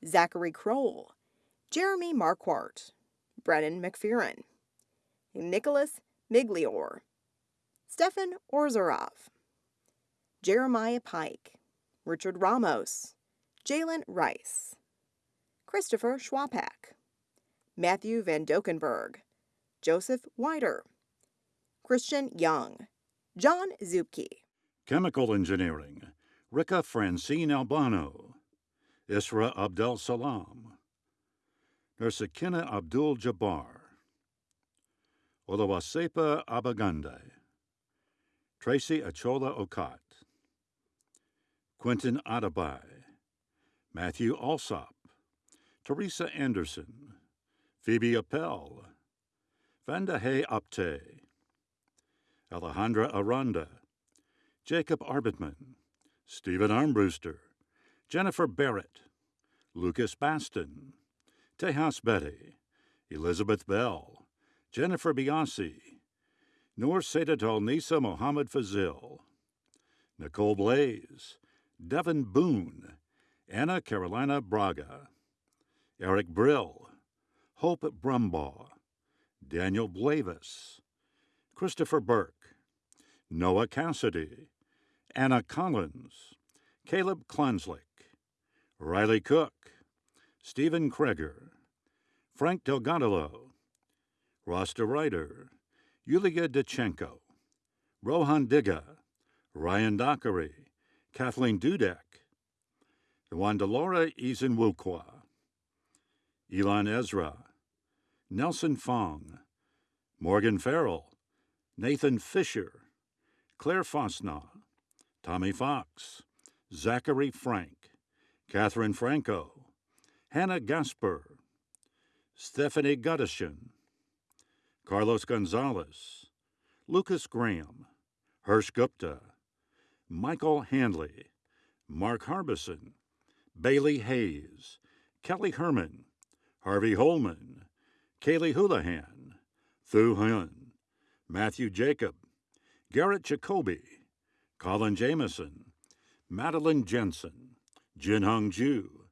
Zachary Kroll, Jeremy Marquardt, Brennan McFerrin, Nicholas Miglior, Stefan Orzarov, Jeremiah Pike, Richard Ramos, Jalen Rice, Christopher Schwapak, Matthew Van Dokenberg, Joseph Wider, Christian Young, John Zupke, Chemical Engineering, Rika Francine Albano, Isra Abdel Salam, Nursakina Abdul Jabbar, Oluwasepa Abagande, Tracy Achola Okat, Quentin Adabai, Matthew Alsop, Teresa Anderson, Phoebe Appel, Vandahe Apte, Alejandra Aranda, Jacob Arbitman, Stephen Armbruster, Jennifer Barrett, Lucas Baston, Tejas Betty, Elizabeth Bell, Jennifer Biasi, Noor Sedatol Nisa Mohammed Fazil, Nicole Blaze, Devin Boone, Anna Carolina Braga, Eric Brill, Hope Brumbaugh, Daniel Blavis, Christopher Burke, Noah Cassidy, Anna Collins, Caleb Klanslick, Riley Cook, Stephen Kreger, Frank Delgadillo, Ross Ryder, Yulia Dechenko, Rohan Digga, Ryan Dockery, Kathleen Dudek, Wandalora Izinwukwa, Elon Ezra, Nelson Fong, Morgan Farrell, Nathan Fisher, Claire Fosna, Tommy Fox, Zachary Frank, Catherine Franco, Hannah Gasper, Stephanie Guttishin, Carlos Gonzalez, Lucas Graham, Hirsch Gupta, Michael Handley, Mark Harbison, Bailey Hayes, Kelly Herman, Harvey Holman, Kaylee Houlihan, Thu Huynh, Matthew Jacob, Garrett Jacoby, Colin Jameson, Madeline Jensen, Jin Hong Ju,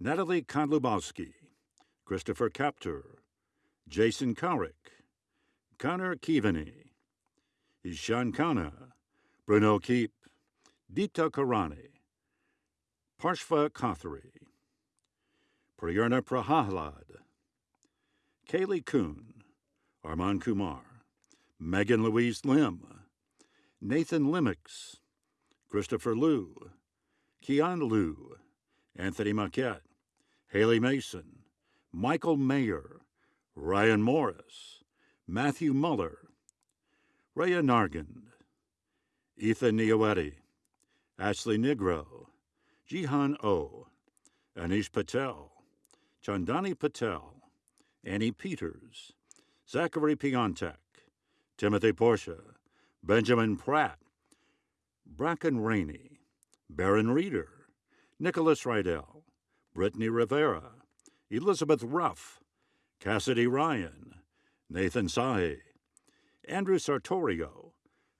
Natalie Konlubowski, Christopher Kaptur, Jason Karick, Connor Keaveney, Ishan Khanna, Bruno Keep, Deepta Karani, Parshva Kothari, Priyarna Prahalad, Kaylee Kuhn, Arman Kumar, Megan Louise Lim, Nathan Limix, Christopher Liu, Keon Liu, Anthony Maquette, Haley Mason, Michael Mayer, Ryan Morris, Matthew Muller, Rhea Nargand, Ethan Nioetti, Ashley Negro, Jihan O, Anish Patel, Chandani Patel, Annie Peters, Zachary Piontek, Timothy Portia, Benjamin Pratt, Bracken Rainey, Baron Reeder, Nicholas Rydell, Brittany Rivera, Elizabeth Ruff, Cassidy Ryan, Nathan Sahe, Andrew Sartorio,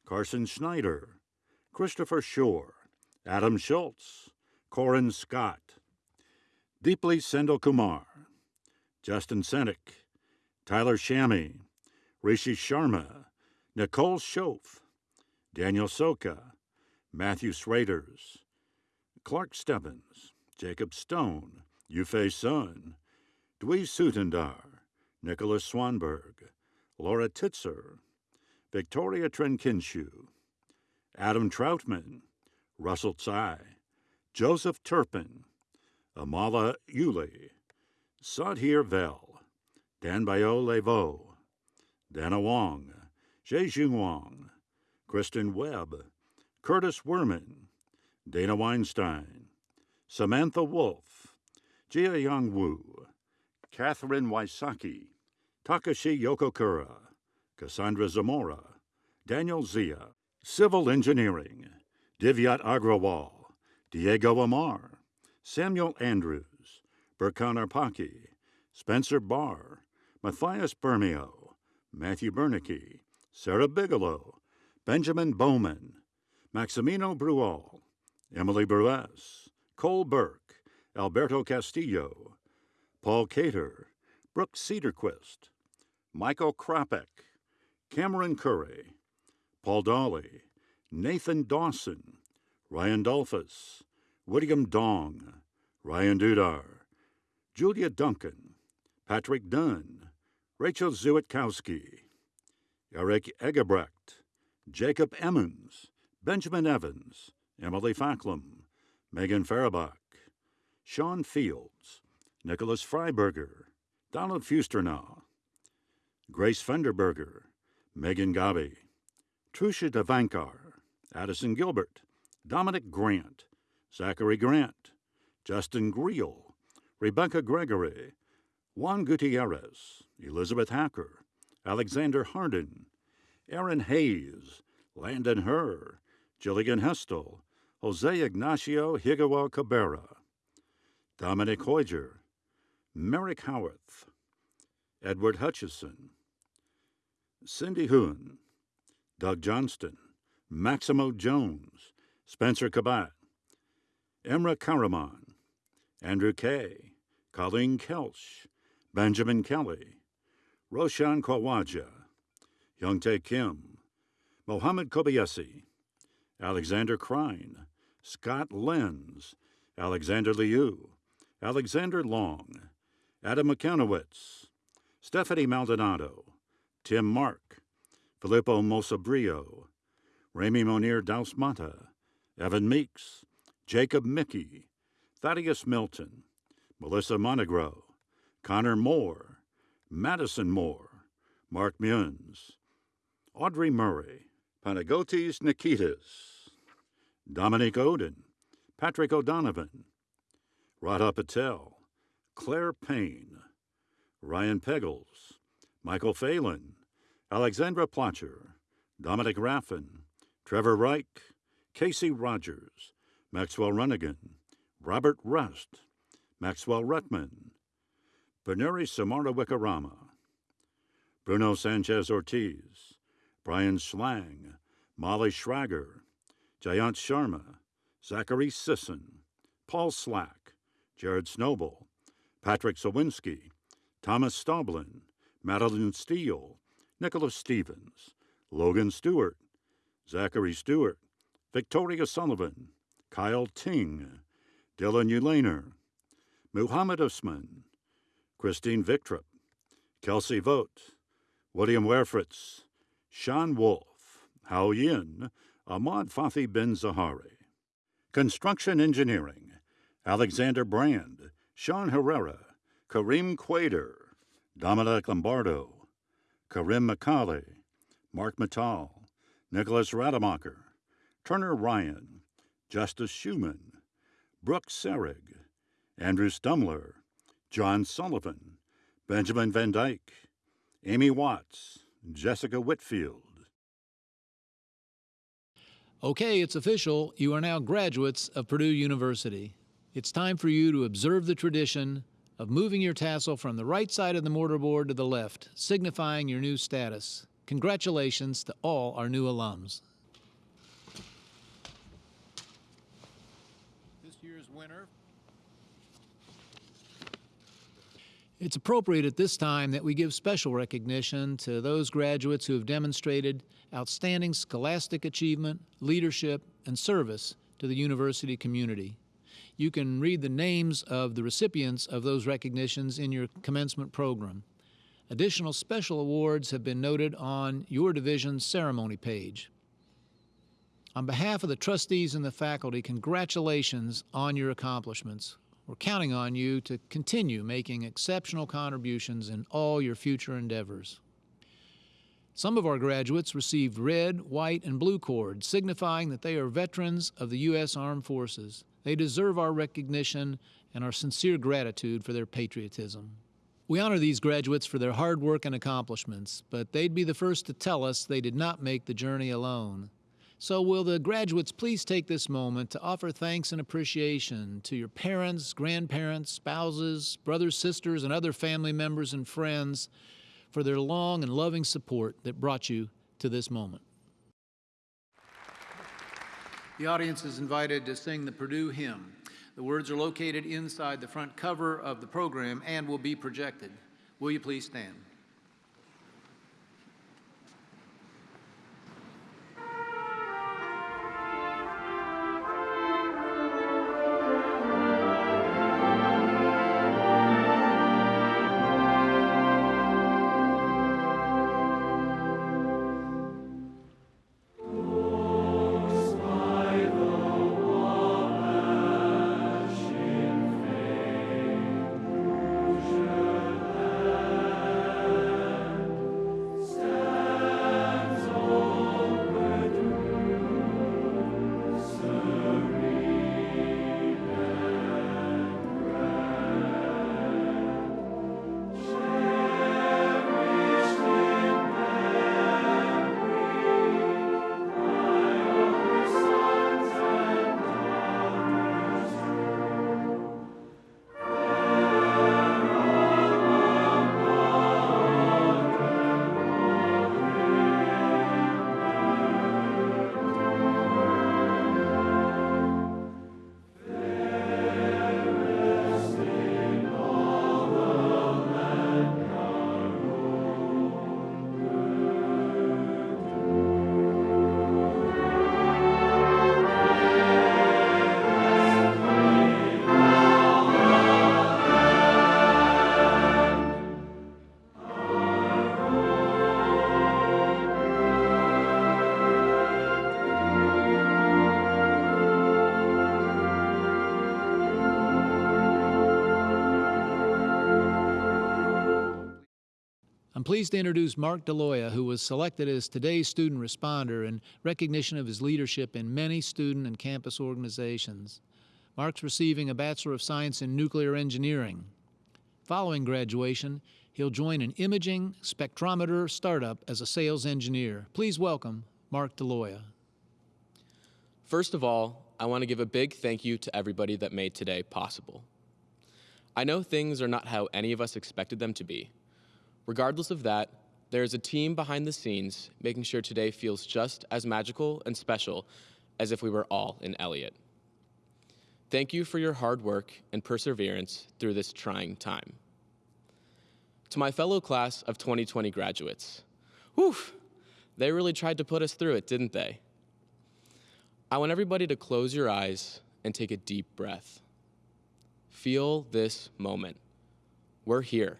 Carson Schneider, Christopher Shore, Adam Schultz, Corin Scott, Deeply Sendel Kumar, Justin Senek, Tyler Shammy, Rishi Sharma, Nicole Schoaf, Daniel Soka, Matthew Schraders, Clark Stebbins, Jacob Stone, Yufei Sun, Dwi Sutendar, Nicholas Swanberg, Laura Titzer, Victoria Trenkinshu, Adam Troutman, Russell Tsai, Joseph Turpin, Amala Yuli, Sadhir Vel, Danbayo Levo, Dana Wong, Zhejing Wang, Kristen Webb, Curtis Werman, Dana Weinstein, Samantha Wolf, Jia Yang Wu, Catherine Waisaki, Takashi Yokokura, Cassandra Zamora, Daniel Zia, Civil Engineering, Divyat Agrawal, Diego Amar, Samuel Andrews, Burkan Arpaki, Spencer Barr, Matthias Bermio, Matthew Bernicki, Sarah Bigelow, Benjamin Bowman, Maximino Brual, Emily Bruess, Cole Burke, Alberto Castillo, Paul Cater, Brooke Cedarquist, Michael Kropek, Cameron Curry, Paul Dolly, Nathan Dawson, Ryan Dolphus, William Dong, Ryan Dudar, Julia Duncan, Patrick Dunn, Rachel Zewitkowski, Eric Egebrecht, Jacob Emmons, Benjamin Evans, Emily Facklum, Megan Farabach, Sean Fields, Nicholas Freiberger, Donald Fusternaw, Grace Fenderberger, Megan Gabi, Trusha Devankar, Addison Gilbert, Dominic Grant, Zachary Grant, Justin Greel, Rebecca Gregory, Juan Gutierrez, Elizabeth Hacker, Alexander Hardin, Aaron Hayes, Landon Herr, Jillian Hestel, Jose Ignacio Higawa Cabrera, Dominic Hoyger, Merrick Howarth, Edward Hutchison, Cindy Hoon, Doug Johnston, Maximo Jones, Spencer Kabat, Emra Karaman, Andrew Kay, Colleen Kelch, Benjamin Kelly, Roshan Kawaja, Youngtae Kim, Mohammed Kobayashi, Alexander Krein, Scott Lenz, Alexander Liu, Alexander Long, Adam McKenowitz, Stephanie Maldonado, Tim Mark, Filippo Mosabrio, Remy Monir Dausmata, Evan Meeks, Jacob Mickey, Thaddeus Milton, Melissa Monegro, Connor Moore, Madison Moore, Mark Muns, Audrey Murray, Panagotis Nikitas, Dominic Oden, Patrick O'Donovan, Radha Patel, Claire Payne, Ryan Peggles, Michael Phelan, Alexandra Plotcher, Dominic Raffin, Trevor Reich, Casey Rogers, Maxwell Runnigan, Robert Rust, Maxwell Rutman, Samara Wikarama, Bruno Sanchez Ortiz, Brian Schlang, Molly Schrager, Jayant Sharma, Zachary Sisson, Paul Slack, Jared Snowball, Patrick Sawinski, Thomas Stoblin, Madeline Steele, Nicholas Stevens, Logan Stewart, Zachary Stewart, Victoria Sullivan, Kyle Ting, Dylan Ulaner, Muhammad Usman, Christine Victrop, Kelsey Vogt, William Werfritz, Sean Wolf, Hao Yin, Ahmad Fathi bin Zahari. Construction Engineering, Alexander Brand, Sean Herrera, Kareem Quader, Dominic Lombardo, Karim McCauley, Mark Mattal, Nicholas Rademacher, Turner Ryan, Justice Schumann, Brooke Serig, Andrew Stumler, John Sullivan, Benjamin Van Dyke, Amy Watts, Jessica Whitfield. Okay, it's official. You are now graduates of Purdue University. It's time for you to observe the tradition of moving your tassel from the right side of the mortarboard to the left, signifying your new status. Congratulations to all our new alums. This year's winner. It's appropriate at this time that we give special recognition to those graduates who have demonstrated outstanding scholastic achievement, leadership, and service to the university community. You can read the names of the recipients of those recognitions in your commencement program. Additional special awards have been noted on your division's ceremony page. On behalf of the trustees and the faculty, congratulations on your accomplishments. We're counting on you to continue making exceptional contributions in all your future endeavors. Some of our graduates received red, white, and blue cords, signifying that they are veterans of the U.S. Armed Forces. They deserve our recognition and our sincere gratitude for their patriotism. We honor these graduates for their hard work and accomplishments, but they'd be the first to tell us they did not make the journey alone. So, will the graduates please take this moment to offer thanks and appreciation to your parents, grandparents, spouses, brothers, sisters, and other family members and friends for their long and loving support that brought you to this moment. The audience is invited to sing the Purdue hymn. The words are located inside the front cover of the program and will be projected. Will you please stand? Pleased to introduce Mark DeLoya, who was selected as today's student responder in recognition of his leadership in many student and campus organizations. Mark's receiving a Bachelor of Science in Nuclear Engineering. Following graduation, he'll join an imaging spectrometer startup as a sales engineer. Please welcome Mark DeLoya. First of all, I want to give a big thank you to everybody that made today possible. I know things are not how any of us expected them to be. Regardless of that, there is a team behind the scenes making sure today feels just as magical and special as if we were all in Elliott. Thank you for your hard work and perseverance through this trying time. To my fellow class of 2020 graduates, whew, they really tried to put us through it, didn't they? I want everybody to close your eyes and take a deep breath. Feel this moment. We're here.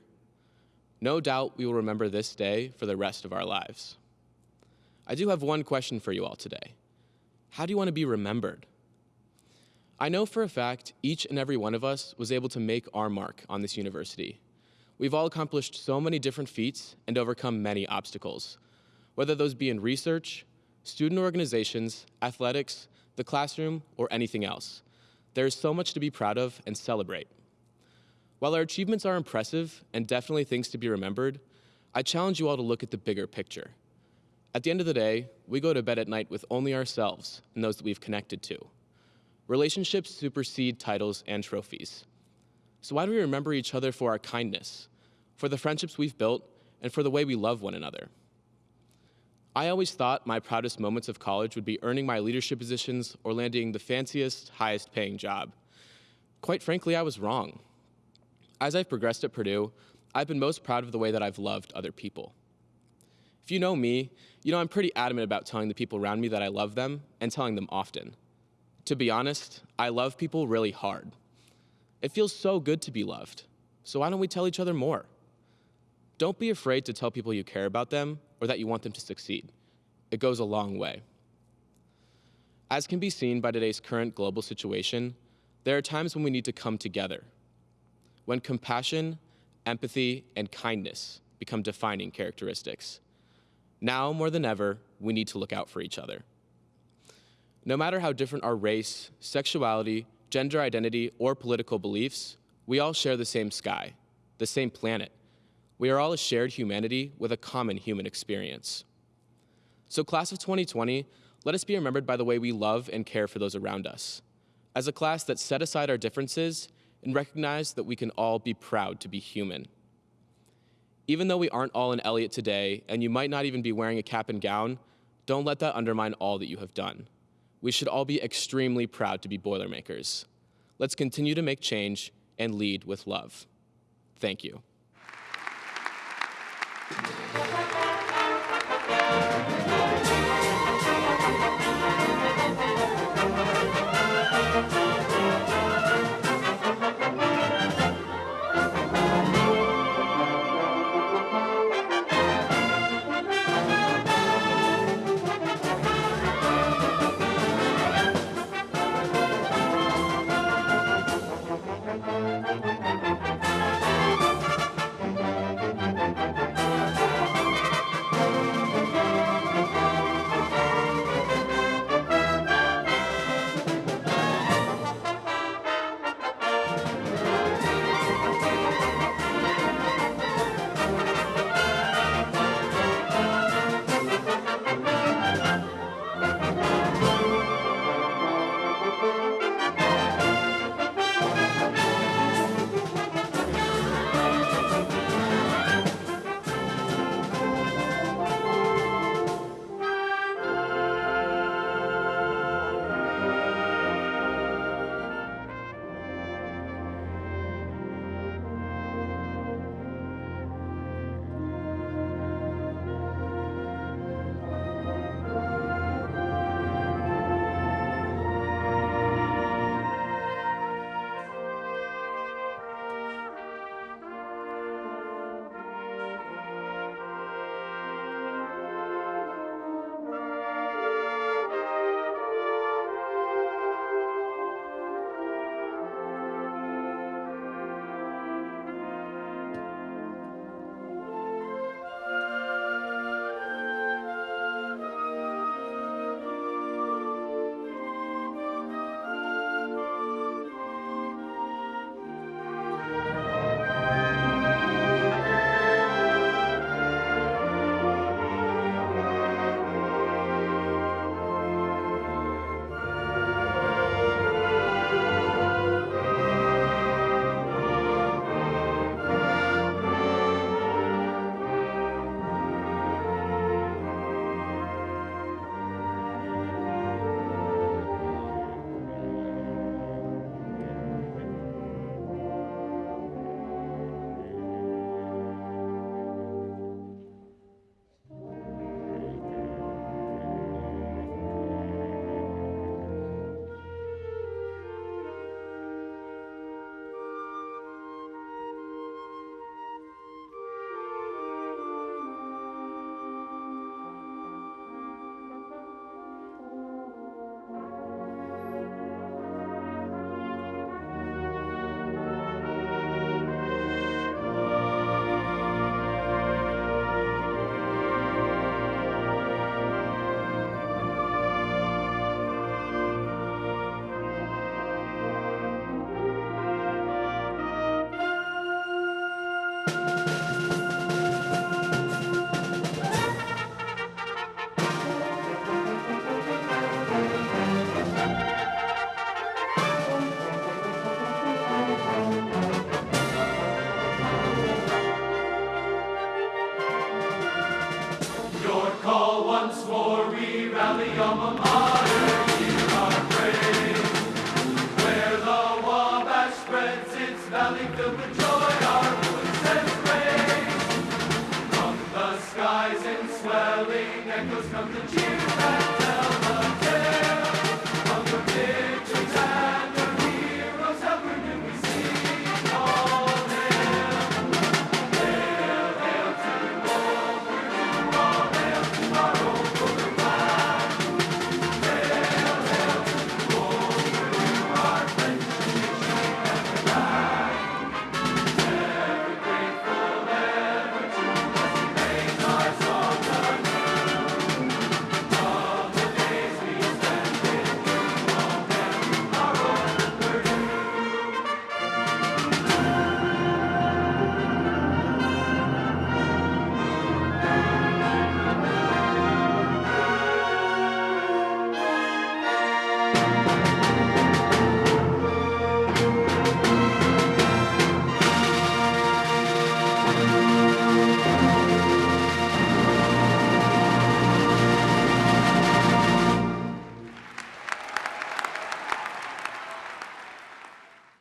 No doubt we will remember this day for the rest of our lives. I do have one question for you all today. How do you want to be remembered? I know for a fact each and every one of us was able to make our mark on this university. We've all accomplished so many different feats and overcome many obstacles, whether those be in research, student organizations, athletics, the classroom, or anything else. There is so much to be proud of and celebrate. While our achievements are impressive and definitely things to be remembered, I challenge you all to look at the bigger picture. At the end of the day, we go to bed at night with only ourselves and those that we've connected to. Relationships supersede titles and trophies. So why do we remember each other for our kindness, for the friendships we've built, and for the way we love one another? I always thought my proudest moments of college would be earning my leadership positions or landing the fanciest, highest paying job. Quite frankly, I was wrong. As I've progressed at Purdue, I've been most proud of the way that I've loved other people. If you know me, you know I'm pretty adamant about telling the people around me that I love them and telling them often. To be honest, I love people really hard. It feels so good to be loved, so why don't we tell each other more? Don't be afraid to tell people you care about them or that you want them to succeed. It goes a long way. As can be seen by today's current global situation, there are times when we need to come together, when compassion, empathy, and kindness become defining characteristics. Now more than ever, we need to look out for each other. No matter how different our race, sexuality, gender identity, or political beliefs, we all share the same sky, the same planet, we are all a shared humanity with a common human experience. So class of 2020, let us be remembered by the way we love and care for those around us. As a class that set aside our differences and recognize that we can all be proud to be human. Even though we aren't all in Elliott today, and you might not even be wearing a cap and gown, don't let that undermine all that you have done. We should all be extremely proud to be Boilermakers. Let's continue to make change and lead with love. Thank you.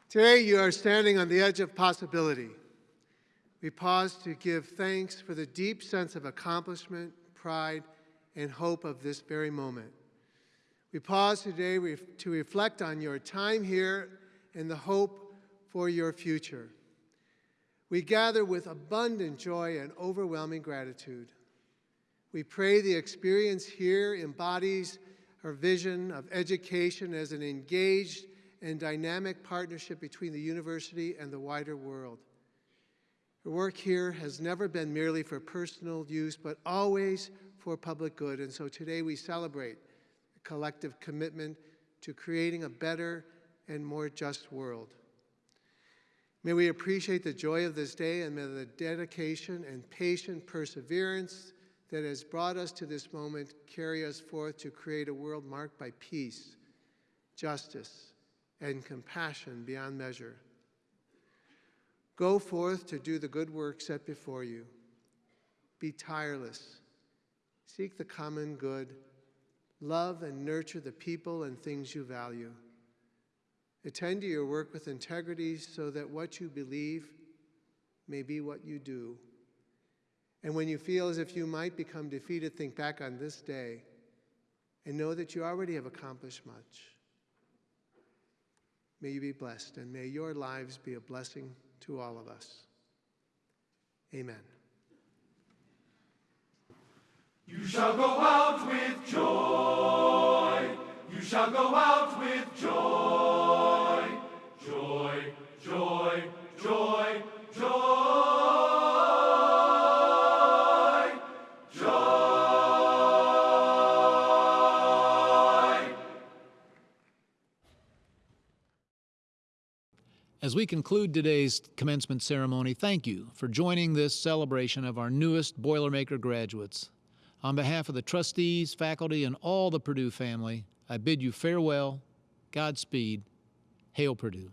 Today, you are standing on the edge of possibility. We pause to give thanks for the deep sense of accomplishment, pride, and hope of this very moment. We pause today to reflect on your time here and the hope for your future. We gather with abundant joy and overwhelming gratitude. We pray the experience here embodies our vision of education as an engaged and dynamic partnership between the university and the wider world. Your work here has never been merely for personal use, but always for public good. And so today we celebrate a collective commitment to creating a better and more just world. May we appreciate the joy of this day and may the dedication and patient perseverance that has brought us to this moment carry us forth to create a world marked by peace, justice, and compassion beyond measure. Go forth to do the good work set before you. Be tireless. Seek the common good. Love and nurture the people and things you value. Attend to your work with integrity so that what you believe may be what you do. And when you feel as if you might become defeated, think back on this day and know that you already have accomplished much. May you be blessed, and may your lives be a blessing to all of us. Amen. You shall go out with joy. You shall go out with joy. Joy, joy, joy, joy. As we conclude today's commencement ceremony, thank you for joining this celebration of our newest Boilermaker graduates. On behalf of the trustees, faculty, and all the Purdue family, I bid you farewell, Godspeed, Hail Purdue.